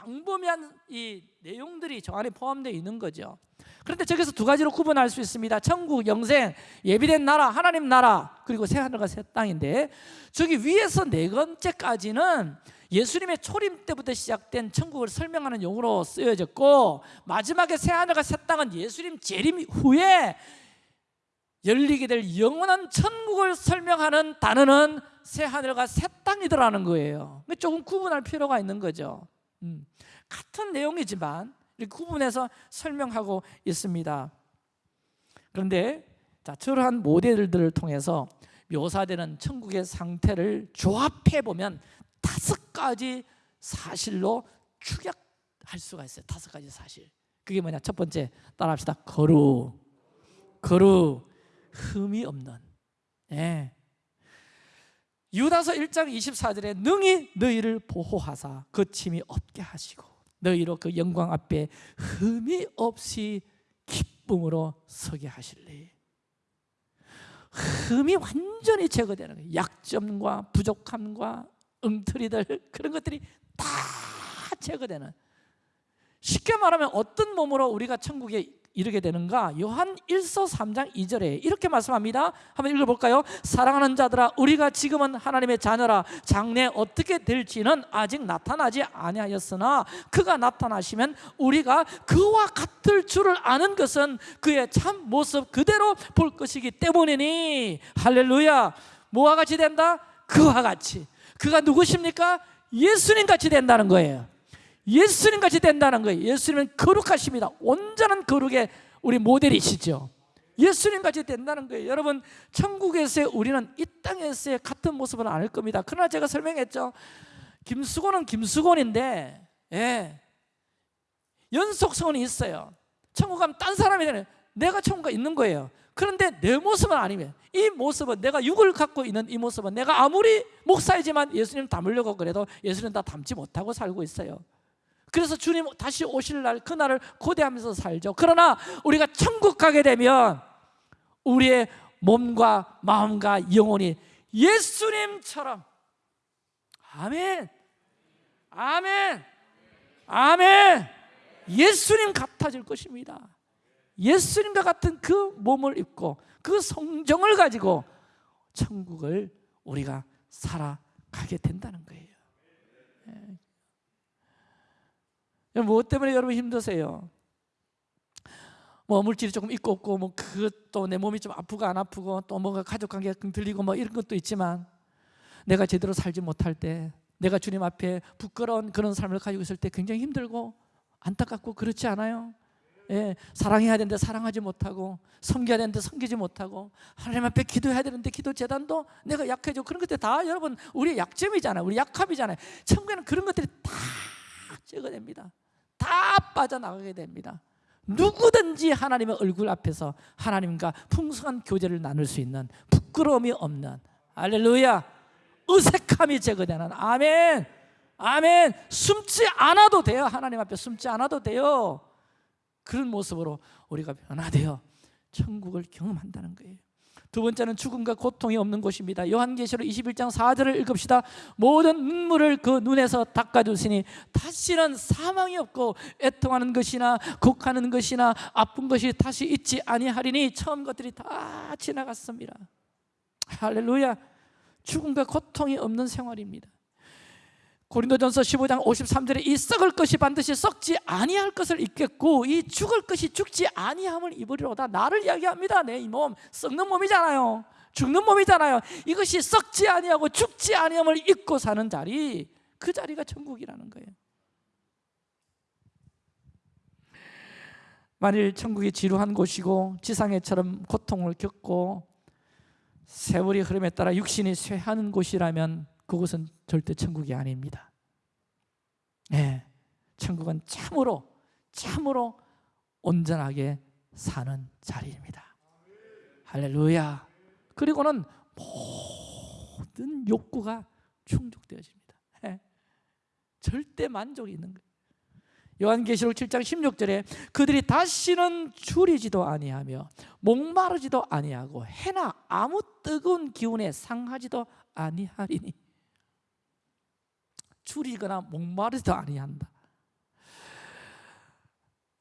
광범위한 이 내용들이 저 안에 포함되어 있는 거죠. 그런데 저기서 두 가지로 구분할 수 있습니다. 천국, 영생, 예비된 나라, 하나님 나라, 그리고 새 하늘과 새 땅인데 저기 위에서 네 번째까지는 예수님의 초림 때부터 시작된 천국을 설명하는 용어로 쓰여졌고 마지막에 새 하늘과 새 땅은 예수님 재림 후에 열리게 될 영원한 천국을 설명하는 단어는 새 하늘과 새 땅이더라는 거예요. 조금 구분할 필요가 있는 거죠. 음, 같은 내용이지만 이렇게 구분해서 설명하고 있습니다. 그런데 자, 저러한 모델들을 통해서 묘사되는 천국의 상태를 조합해 보면 다섯 가지 사실로 축약할 수가 있어요. 다섯 가지 사실. 그게 뭐냐? 첫 번째 따라합시다. 거룩, 거룩, 흠이 없는. 예. 유다서 1장 24절에 능히 너희를 보호하사 거침이 없게 하시고 너희로 그 영광 앞에 흠이 없이 기쁨으로 서게 하실래? 흠이 완전히 제거되는 거예요. 약점과 부족함과 엉터리들 그런 것들이 다 제거되는. 쉽게 말하면 어떤 몸으로 우리가 천국에 이르게 되는가? 요한 1서 3장 2절에 이렇게 말씀합니다. 한번 읽어볼까요? 사랑하는 자들아 우리가 지금은 하나님의 자녀라 장래 어떻게 될지는 아직 나타나지 아니하였으나 그가 나타나시면 우리가 그와 같을 줄을 아는 것은 그의 참 모습 그대로 볼 것이기 때문이니 할렐루야 뭐와 같이 된다? 그와 같이 그가 누구십니까? 예수님 같이 된다는 거예요 예수님 같이 된다는 거예요. 예수님은 거룩하십니다. 온전한 거룩의 우리 모델이시죠. 예수님 같이 된다는 거예요. 여러분, 천국에서의 우리는 이 땅에서의 같은 모습은 아닐 겁니다. 그러나 제가 설명했죠. 김수곤은 김수곤인데, 예. 연속성은 있어요. 천국 가면 딴 사람이 되는 내가 천국에 있는 거예요. 그런데 내 모습은 아니면 이 모습은 내가 육을 갖고 있는 이 모습은 내가 아무리 목사이지만 예수님 닮으려고 그래도 예수님 다 닮지 못하고 살고 있어요. 그래서 주님 다시 오실 날 그날을 고대하면서 살죠. 그러나 우리가 천국 가게 되면 우리의 몸과 마음과 영혼이 예수님처럼 아멘. 아멘. 아멘. 예수님 같아질 것입니다. 예수님과 같은 그 몸을 입고 그 성정을 가지고 천국을 우리가 살아가게 된다는 거예요. 무엇 때문에 여러분 힘드세요? 뭐 물질이 조금 있고 없고 뭐 그것도 내 몸이 좀 아프고 안 아프고 또 뭔가 가족 관계가 들리고 뭐 이런 것도 있지만 내가 제대로 살지 못할 때 내가 주님 앞에 부끄러운 그런 삶을 가지고 있을 때 굉장히 힘들고 안타깝고 그렇지 않아요? 예, 사랑해야 되는데 사랑하지 못하고 섬겨야 되는데 섬기지 못하고 하나님 앞에 기도해야 되는데 기도 재단도 내가 약해져 그런 것들 다 여러분 우리의 약점이잖아요 우리 약합이잖아요 천국에는 그런 것들이 다 제거됩니다 다 빠져나가게 됩니다. 누구든지 하나님의 얼굴 앞에서 하나님과 풍성한 교제를 나눌 수 있는 부끄러움이 없는 할렐루야 어색함이 제거되는 아멘 아멘. 숨지 않아도 돼요. 하나님 앞에 숨지 않아도 돼요. 그런 모습으로 우리가 변화되어 천국을 경험한다는 거예요 두 번째는 죽음과 고통이 없는 곳입니다. 요한계시록 21장 4절을 읽읍시다. 모든 눈물을 그 눈에서 닦아주시니 다시는 사망이 없고 애통하는 것이나 곡하는 것이나 아픈 것이 다시 있지 아니하리니 처음 것들이 다 지나갔습니다. 할렐루야. 죽음과 고통이 없는 생활입니다 고린도전서 15장 53절에 이 썩을 것이 반드시 썩지 아니할 것을 입겠고 이 죽을 것이 죽지 아니함을 입으리로다. 나를 이야기합니다. 내 이 몸. 썩는 몸이잖아요. 죽는 몸이잖아요. 이것이 썩지 아니하고 죽지 아니함을 입고 사는 자리. 그 자리가 천국이라는 거예요. 만일 천국이 지루한 곳이고 지상에처럼 고통을 겪고 세월이 흐름에 따라 육신이 쇠하는 곳이라면 그곳은 절대 천국이 아닙니다. 예, 천국은 참으로 참으로 온전하게 사는 자리입니다. 할렐루야. 그리고는 모든 욕구가 충족되어집니다. 예, 절대 만족이 있는 거예요. 요한계시록 7장 16절에 그들이 다시는 줄이지도 아니하며 목마르지도 아니하고 해나 아무 뜨거운 기운에 상하지도 아니하리니 줄이거나 목마르지도 아니한다.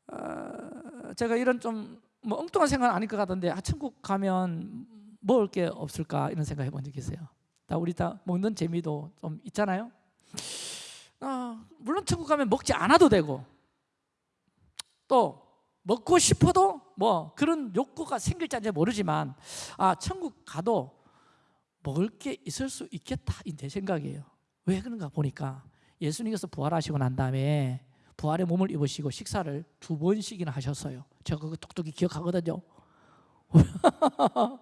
어, 제가 이런 좀 뭐 엉뚱한 생각은 아닐 것 같은데 아, 천국 가면 먹을 게 없을까 이런 생각 해본 적 있어요. 다 우리 다 먹는 재미도 좀 있잖아요. 어, 물론 천국 가면 먹지 않아도 되고 또 먹고 싶어도 뭐 그런 욕구가 생길지 안 모르지만 아 천국 가도 먹을 게 있을 수 있겠다 내 생각이에요 왜 그런가 보니까 예수님께서 부활하시고 난 다음에 부활의 몸을 입으시고 식사를 두 번씩이나 하셨어요. 제가 그거 똑똑히 기억하거든요.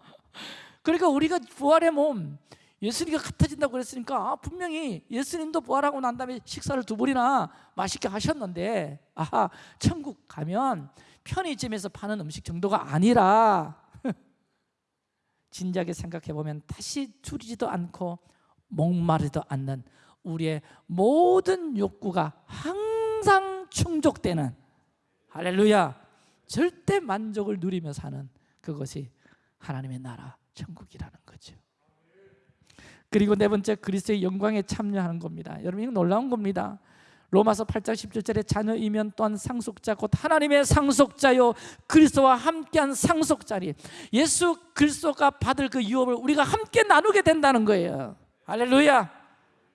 그러니까 우리가 부활의 몸 예수님과 같아진다고 그랬으니까 아, 분명히 예수님도 부활하고 난 다음에 식사를 두 번이나 맛있게 하셨는데 아하 천국 가면 편의점에서 파는 음식 정도가 아니라 진지하게 생각해 보면 다시 줄이지도 않고 목마르지도 않는 우리의 모든 욕구가 항상 충족되는 할렐루야 절대 만족을 누리며 사는 그것이 하나님의 나라 천국이라는 거죠. 그리고 네 번째 그리스도의 영광에 참여하는 겁니다. 여러분 이거 놀라운 겁니다. 로마서 8장 17절에 자녀이면 또한 상속자 곧 하나님의 상속자요 그리스도와 함께한 상속자리 예수 그리스도가 받을 그 유업을 우리가 함께 나누게 된다는 거예요 할렐루야.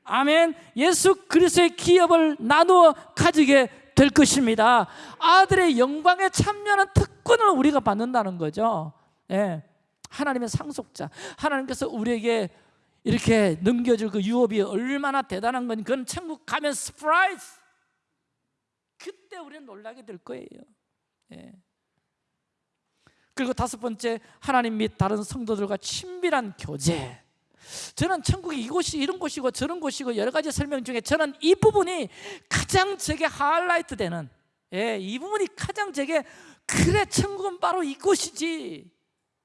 아멘. 예수 그리스도의 기업을 나누어 가지게 될 것입니다. 아들의 영광에 참여하는 특권을 우리가 받는다는 거죠. 예. 하나님의 상속자 하나님께서 우리에게 이렇게 넘겨줄 그 유업이 얼마나 대단한 건 그건 천국 가면 surprise 그때 우리는 놀라게 될 거예요. 예. 그리고 다섯 번째 하나님 및 다른 성도들과 친밀한 교제 저는 천국이 이곳이 이런 곳이고 저런 곳이고 여러 가지 설명 중에 저는 이 부분이 가장 제게 하이라이트 되는 예, 이 부분이 가장 제게 그래 천국은 바로 이곳이지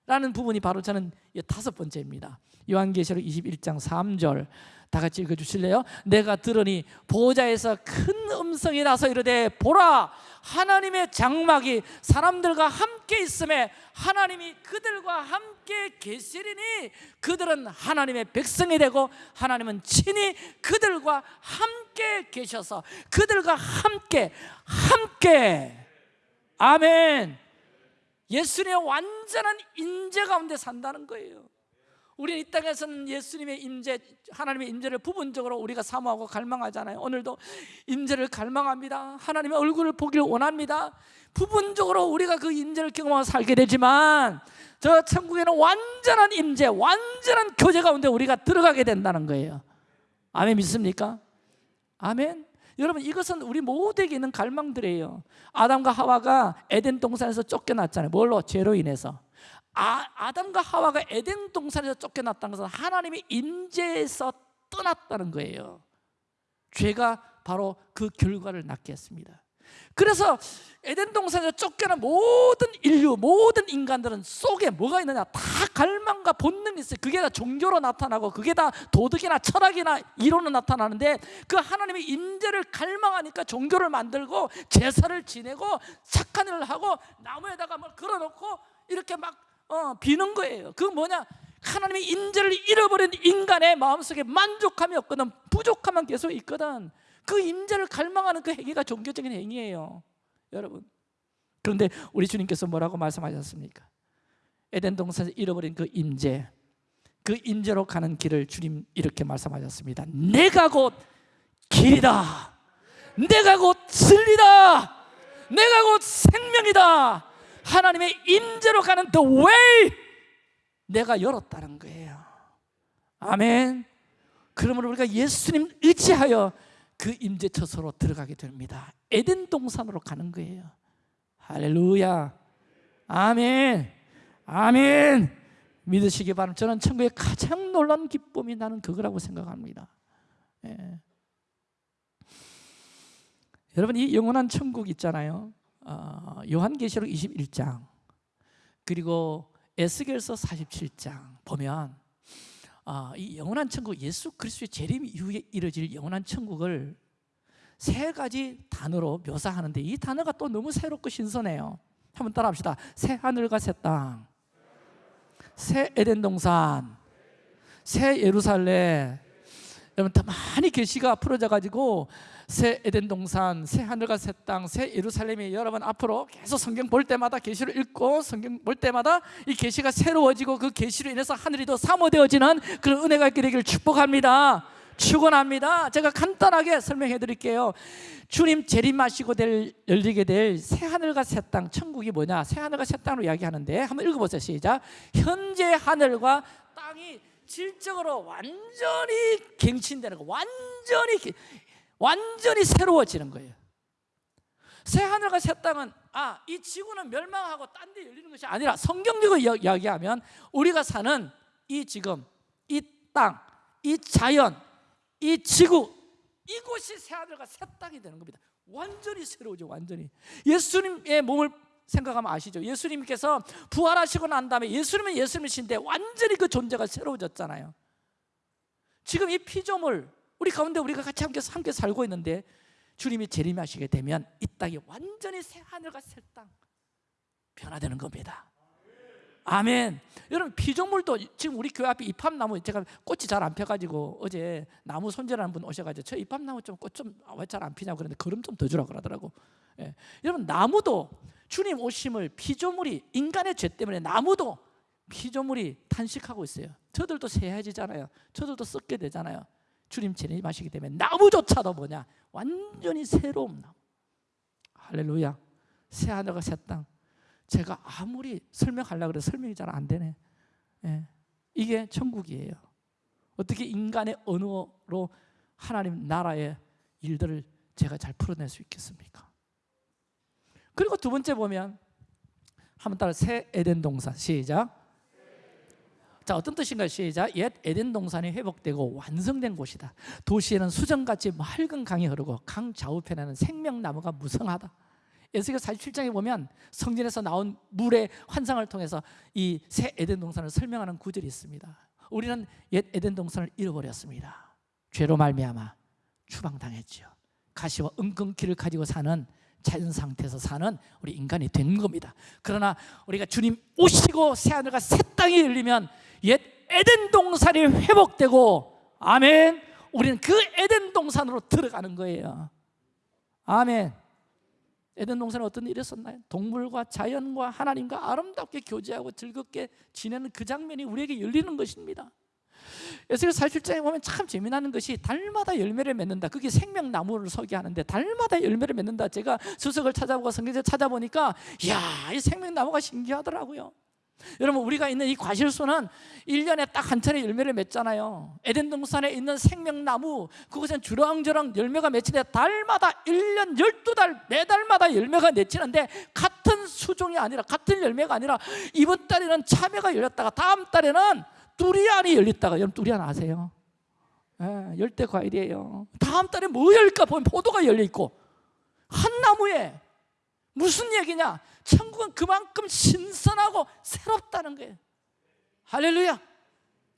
라는 부분이 바로 저는 다섯 번째입니다. 요한계시록 21장 3절 다 같이 읽어주실래요? 내가 들으니 보호자에서 큰 음성이 나서 이르되 보라 하나님의 장막이 사람들과 함께 있음에 하나님이 그들과 함께 계시리니 그들은 하나님의 백성이 되고 하나님은 친히 그들과 함께 계셔서 그들과 함께 함께. 아멘 예수님의 완전한 인재 가운데 산다는 거예요 우리는 이 땅에서는 예수님의 임재, 하나님의 임재를 부분적으로 우리가 사모하고 갈망하잖아요. 오늘도 임재를 갈망합니다. 하나님의 얼굴을 보기를 원합니다. 부분적으로 우리가 그 임재를 경험하고 살게 되지만 저 천국에는 완전한 임재, 완전한 교제 가운데 우리가 들어가게 된다는 거예요. 아멘 믿습니까? 아멘. 여러분 이것은 우리 모두에게 있는 갈망들이에요. 아담과 하와가 에덴 동산에서 쫓겨났잖아요. 뭘로? 죄로 인해서. 아, 아담과 하와가 에덴 동산에서 쫓겨났다는 것은 하나님의 임재에서 떠났다는 거예요 죄가 바로 그 결과를 낳게 했습니다 그래서 에덴 동산에서 쫓겨난 모든 인류, 모든 인간들은 속에 뭐가 있느냐? 다 갈망과 본능이 있어요. 그게 다 종교로 나타나고, 그게 다 도덕이나 철학이나 이론으로 나타나는데, 그 하나님의 임재를 갈망하니까 종교를 만들고 제사를 지내고 착한 일을 하고 나무에다가 뭘 걸어놓고 이렇게 막 어, 비는 거예요. 그 뭐냐? 하나님의 임재를 잃어버린 인간의 마음속에 만족함이 없거든, 부족함만 계속 있거든. 그 임재를 갈망하는 그 행위가 종교적인 행위예요. 여러분. 그런데 우리 주님께서 뭐라고 말씀하셨습니까? 에덴 동산에서 잃어버린 그 임재 그 임재로 가는 길을 주님 이렇게 말씀하셨습니다. 내가 곧 길이다. 내가 곧 진리다. 내가 곧 생명이다. 하나님의 임재로 가는 the way 내가 열었다는 거예요. 아멘. 그러므로 우리가 예수님 의지하여 그 임재처소로 들어가게 됩니다. 에덴 동산으로 가는 거예요. 할렐루야. 아멘. 아멘. 믿으시기 바랍니다. 저는 천국의 가장 놀라운 기쁨이 나는 그거라고 생각합니다. 예. 여러분 이 영원한 천국 있잖아요. 어, 요한계시록 21장 그리고 에스겔서 47장 보면 어, 이 영원한 천국 예수 그리스도의 재림 이후에 이뤄질 영원한 천국을 세 가지 단어로 묘사하는데 이 단어가 또 너무 새롭고 신선해요. 한번 따라합시다. 새 하늘과 새 땅, 새 에덴 동산, 새 예루살렘. 여러분 다 많이 계시가 풀어져 가지고 새 에덴 동산, 새 하늘과 새 땅, 새 예루살렘이 여러분 앞으로 계속 성경 볼 때마다 계시를 읽고 성경 볼 때마다 이 계시가 새로워지고 그 계시로 인해서 하늘이 더 사모되어지는 그런 은혜가 있게 되기를 축복합니다. 축원합니다. 제가 간단하게 설명해 드릴게요. 주님 재림하시고 될 열리게 될 새 하늘과 새 땅, 천국이 뭐냐? 새 하늘과 새 땅으로 이야기하는데 한번 읽어 보세요. 시작. 현재 하늘과 땅이 질적으로 완전히 갱신되는 거, 완전히 완전히 새로워지는 거예요. 새 하늘과 새 땅은 아, 이 지구는 멸망하고 딴 데 열리는 것이 아니라 성경적으로 이야기하면 우리가 사는 이 지금 이 땅, 이 자연, 이 지구 이곳이 새 하늘과 새 땅이 되는 겁니다. 완전히 새로워져 완전히. 예수님의 몸을 생각하면 아시죠? 예수님께서 부활하시고 난 다음에 예수님은 예수님이신데 완전히 그 존재가 새로워졌잖아요. 지금 이 피조물 우리 가운데 우리가 같이 함께 함께 살고 있는데 주님이 재림하시게 되면 이 땅이 완전히 새 하늘과 새 땅 변화되는 겁니다. 아멘. 여러분 피조물도 지금 우리 교회 앞에 이팝나무 제가 꽃이 잘 안 펴가지고 어제 나무 손질하는 분 오셔가지고 저 이팝나무 좀 꽃 좀 왜 잘 안 피냐고 그러는데 걸음 좀 더 주라 그러더라고. 예. 여러분 나무도 주님 오심을 피조물이 인간의 죄 때문에 나무도 피조물이 탄식하고 있어요. 저들도 새해지잖아요. 저들도 썩게 되잖아요. 주님 재림하시기 때문에 나무조차도 뭐냐 완전히 새로운 나무. 할렐루야. 새 하늘과 새 땅. 제가 아무리 설명하려고 그래 설명이 잘 안 되네. 예. 이게 천국이에요. 어떻게 인간의 언어로 하나님 나라의 일들을 제가 잘 풀어낼 수 있겠습니까? 그리고 두 번째 보면 한번 따라 새 에덴 동산 시작. 자 어떤 뜻인가요? 시작. 옛 에덴 동산이 회복되고 완성된 곳이다. 도시에는 수정같이 맑은 강이 흐르고 강 좌우편에는 생명나무가 무성하다. 에스겔 47장에 보면 성전에서 나온 물의 환상을 통해서 이 새 에덴 동산을 설명하는 구절이 있습니다. 우리는 옛 에덴 동산을 잃어버렸습니다. 죄로 말미암아 추방당했죠. 가시와 은근키를 가지고 사는 자연 상태에서 사는 우리 인간이 된 겁니다. 그러나 우리가 주님 오시고 새 하늘과 새 땅이 열리면 옛 에덴 동산이 회복되고 아멘. 우리는 그 에덴 동산으로 들어가는 거예요. 아멘. 에덴 동산에 어떤 일이 있었나요? 동물과 자연과 하나님과 아름답게 교제하고 즐겁게 지내는 그 장면이 우리에게 열리는 것입니다. 에스겔 47장에 보면 참 재미나는 것이 달마다 열매를 맺는다. 그게 생명나무를 소개하는데 달마다 열매를 맺는다. 제가 수석을 찾아보고 성경을 찾아보니까 이야, 이 생명나무가 신기하더라고요. 여러분 우리가 있는 이 과실수는 1년에 딱 한 차례 열매를 맺잖아요 에덴 동산에 있는 생명나무 그것은 주렁주렁 열매가 맺히는데 달마다 1년 12달 매달마다 열매가 맺히는데 같은 수종이 아니라 같은 열매가 아니라 이번 달에는 참외가 열렸다가 다음 달에는 두리안이 열렸다가 여러분 두리안 아세요? 예, 열대 과일이에요 다음 달에 뭐 열까 보면 포도가 열려 있고 한 나무에 무슨 얘기냐? 천국은 그만큼 신선하고 새롭다는 거예요. 할렐루야.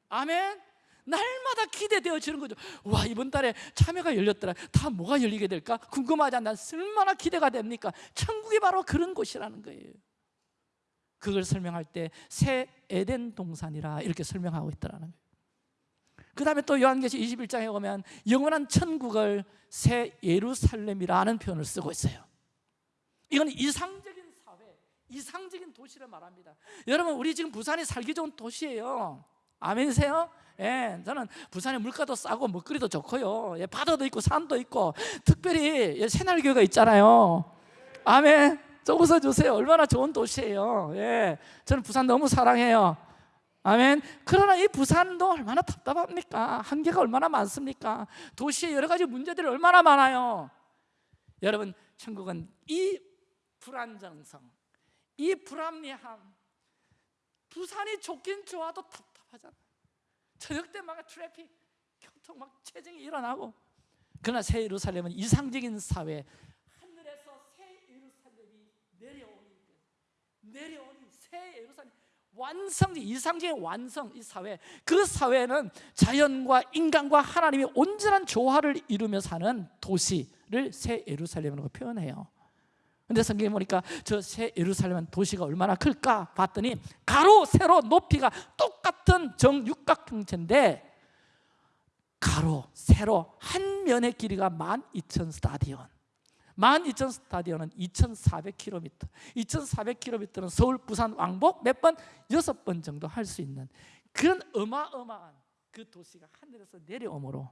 아멘. 날마다 기대되어지는 거죠. 와 이번 달에 참여가 열렸더라. 다 뭐가 열리게 될까? 궁금하지 않나? 얼마나 기대가 됩니까? 천국이 바로 그런 곳이라는 거예요. 그걸 설명할 때 새 에덴 동산이라 이렇게 설명하고 있더라는 거예요. 그 다음에 또 요한계시 21장에 보면 영원한 천국을 새 예루살렘이라는 표현을 쓰고 있어요. 이건 이상적인 사회, 이상적인 도시를 말합니다. 여러분 우리 지금 부산이 살기 좋은 도시예요. 아멘이세요? 예, 저는 부산에 물가도 싸고 먹거리도 좋고요. 예, 바다도 있고 산도 있고 특별히 예, 새날교가 있잖아요. 아멘. 좀 웃어주세요. 얼마나 좋은 도시예요. 예, 저는 부산 너무 사랑해요. 아멘. 그러나 이 부산도 얼마나 답답합니까? 한계가 얼마나 많습니까? 도시에 여러 가지 문제들이 얼마나 많아요. 여러분, 천국은 이 불안정성, 이 불합리함, 부산이 좋긴 좋아도 답답하잖아. 저녁 때마다 트래픽, 교통 막 체증이 일어나고. 그러나 새 예루살렘은 이상적인 사회, 하늘에서 새 예루살렘이 내려오니 내려오니 새 예루살렘 완성, 이상적인 완성 이 사회 그 사회는 자연과 인간과 하나님이 온전한 조화를 이루며 사는 도시를 새 예루살렘이라고 표현해요 근데 성경에 보니까 저 새 예루살렘은 도시가 얼마나 클까 봤더니 가로 세로 높이가 똑같은 정육각형체인데 가로 세로 한 면의 길이가 12,000 스타디온. 12,000 스타디온은 2,400km 2,400km는 서울 부산 왕복 몇 번? 여섯 번 정도 할 수 있는 그런 어마어마한 그 도시가 하늘에서 내려오므로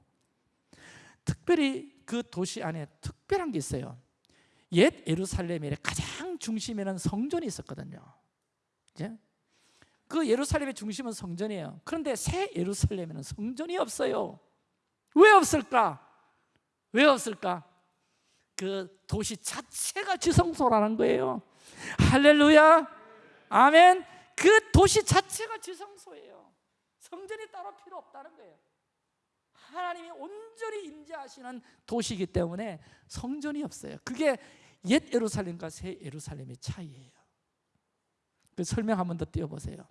특별히 그 도시 안에 특별한 게 있어요 옛 예루살렘의 가장 중심에는 성전이 있었거든요. 이제? 그 예루살렘의 중심은 성전이에요. 그런데 새 예루살렘에는 성전이 없어요. 왜 없을까? 왜 없을까? 그 도시 자체가 지성소라는 거예요. 할렐루야. 아멘. 그 도시 자체가 지성소예요. 성전이 따로 필요 없다는 거예요. 하나님이 온전히 임재하시는 도시이기 때문에 성전이 없어요. 그게 옛 예루살렘과 새 예루살렘의 차이예요 그 설명 한번 더 띄워보세요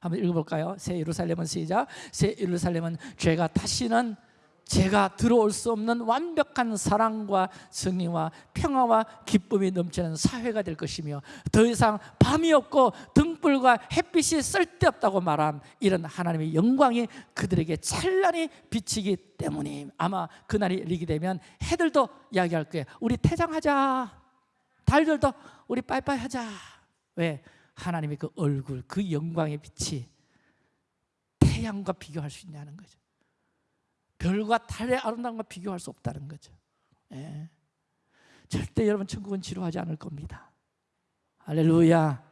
한번 읽어볼까요? 새 예루살렘은 시작 새 예루살렘은 죄가 다시는 제가 들어올 수 없는 완벽한 사랑과 승리와 평화와 기쁨이 넘치는 사회가 될 것이며 더 이상 밤이 없고 등불과 햇빛이 쓸데없다고 말한 이런 하나님의 영광이 그들에게 찬란히 비치기 때문이 아마 그날이 이르게 되면 해들도 이야기할 거예요. 우리 퇴장하자. 달들도 우리 빠이빠이 하자. 왜? 하나님의 그 얼굴 그 영광의 빛이 태양과 비교할 수 있냐는 거죠 별과 달의 아름다움과 비교할 수 없다는 거죠. 예. 절대 여러분 천국은 지루하지 않을 겁니다. 할렐루야.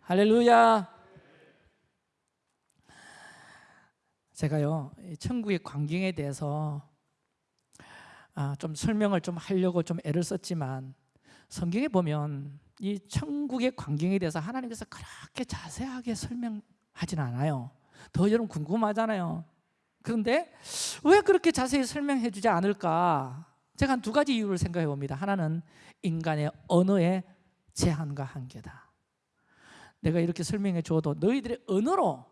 할렐루야. 제가요 천국의 광경에 대해서 아, 좀 설명을 좀 하려고 좀 애를 썼지만 성경에 보면 이 천국의 광경에 대해서 하나님께서 그렇게 자세하게 설명하진 않아요. 더 여러분 궁금하잖아요 그런데 왜 그렇게 자세히 설명해 주지 않을까? 제가 한 두 가지 이유를 생각해 봅니다. 하나는 인간의 언어의 제한과 한계다. 내가 이렇게 설명해 줘도 너희들의 언어로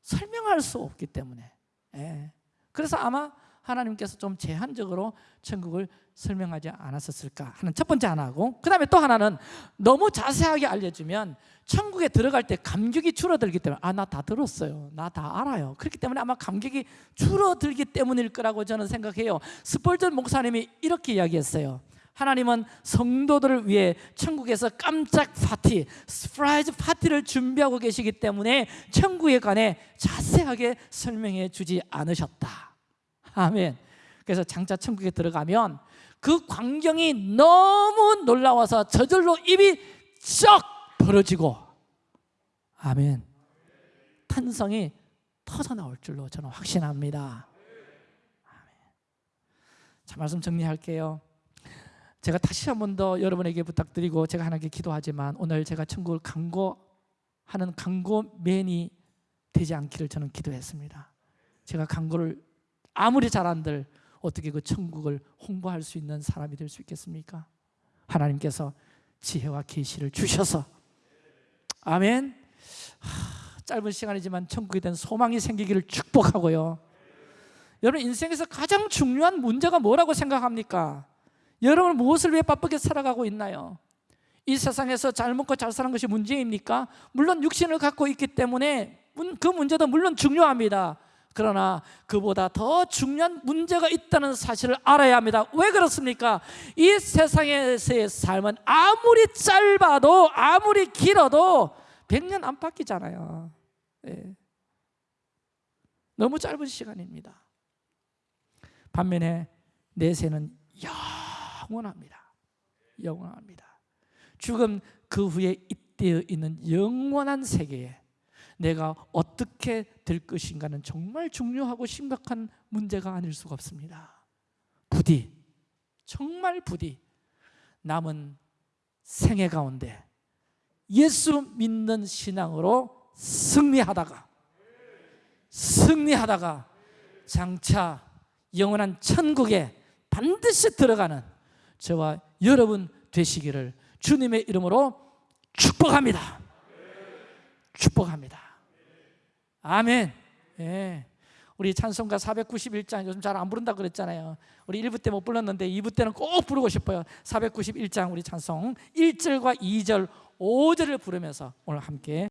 설명할 수 없기 때문에. 예. 그래서 아마 하나님께서 좀 제한적으로 천국을 설명하지 않았었을까 하는 첫 번째 하나고 그 다음에 또 하나는 너무 자세하게 알려주면 천국에 들어갈 때 감격이 줄어들기 때문에 아 나 다 들었어요. 나 다 알아요. 그렇기 때문에 아마 감격이 줄어들기 때문일 거라고 저는 생각해요. 스펄전 목사님이 이렇게 이야기했어요. 하나님은 성도들을 위해 천국에서 깜짝 파티, surprise 파티를 준비하고 계시기 때문에 천국에 관해 자세하게 설명해 주지 않으셨다 아멘. 그래서 장차 천국에 들어가면 그 광경이 너무 놀라워서 저절로 입이 쩍 벌어지고 아멘. 탄성이 터져 나올 줄로 저는 확신합니다. 아멘. 자 말씀 정리할게요. 제가 다시 한 번 더 여러분에게 부탁드리고 제가 하나님께 기도하지만 오늘 제가 천국을 강고하는 강고맨이 되지 않기를 저는 기도했습니다. 제가 강고를 아무리 잘한들 어떻게 그 천국을 홍보할 수 있는 사람이 될 수 있겠습니까? 하나님께서 지혜와 계시를 주셔서 아멘. 하, 짧은 시간이지만 천국에 대한 소망이 생기기를 축복하고요. 여러분 인생에서 가장 중요한 문제가 뭐라고 생각합니까? 여러분 무엇을 위해 바쁘게 살아가고 있나요? 이 세상에서 잘 먹고 잘 사는 것이 문제입니까? 물론 육신을 갖고 있기 때문에 문- 그 문제도 물론 중요합니다. 그러나 그보다 더 중요한 문제가 있다는 사실을 알아야 합니다. 왜 그렇습니까? 이 세상에서의 삶은 아무리 짧아도 아무리 길어도 100년 안 바뀌잖아요. 예. 너무 짧은 시간입니다. 반면에 내세는 영원합니다. 영원합니다. 죽음 그 후에 잇대어 있는 영원한 세계에 내가 어떻게 될 것인가는 정말 중요하고 심각한 문제가 아닐 수가 없습니다. 부디 정말 부디 남은 생애 가운데 예수 믿는 신앙으로 승리하다가 승리하다가 장차 영원한 천국에 반드시 들어가는 저와 여러분 되시기를 주님의 이름으로 축복합니다. 축복합니다. 아멘. 예. 우리 찬송가 491장 요즘 잘 안 부른다 그랬잖아요. 우리 1부 때 못 불렀는데 2부 때는 꼭 부르고 싶어요. 491장 우리 찬송 1절과 2절, 5절을 부르면서 오늘 함께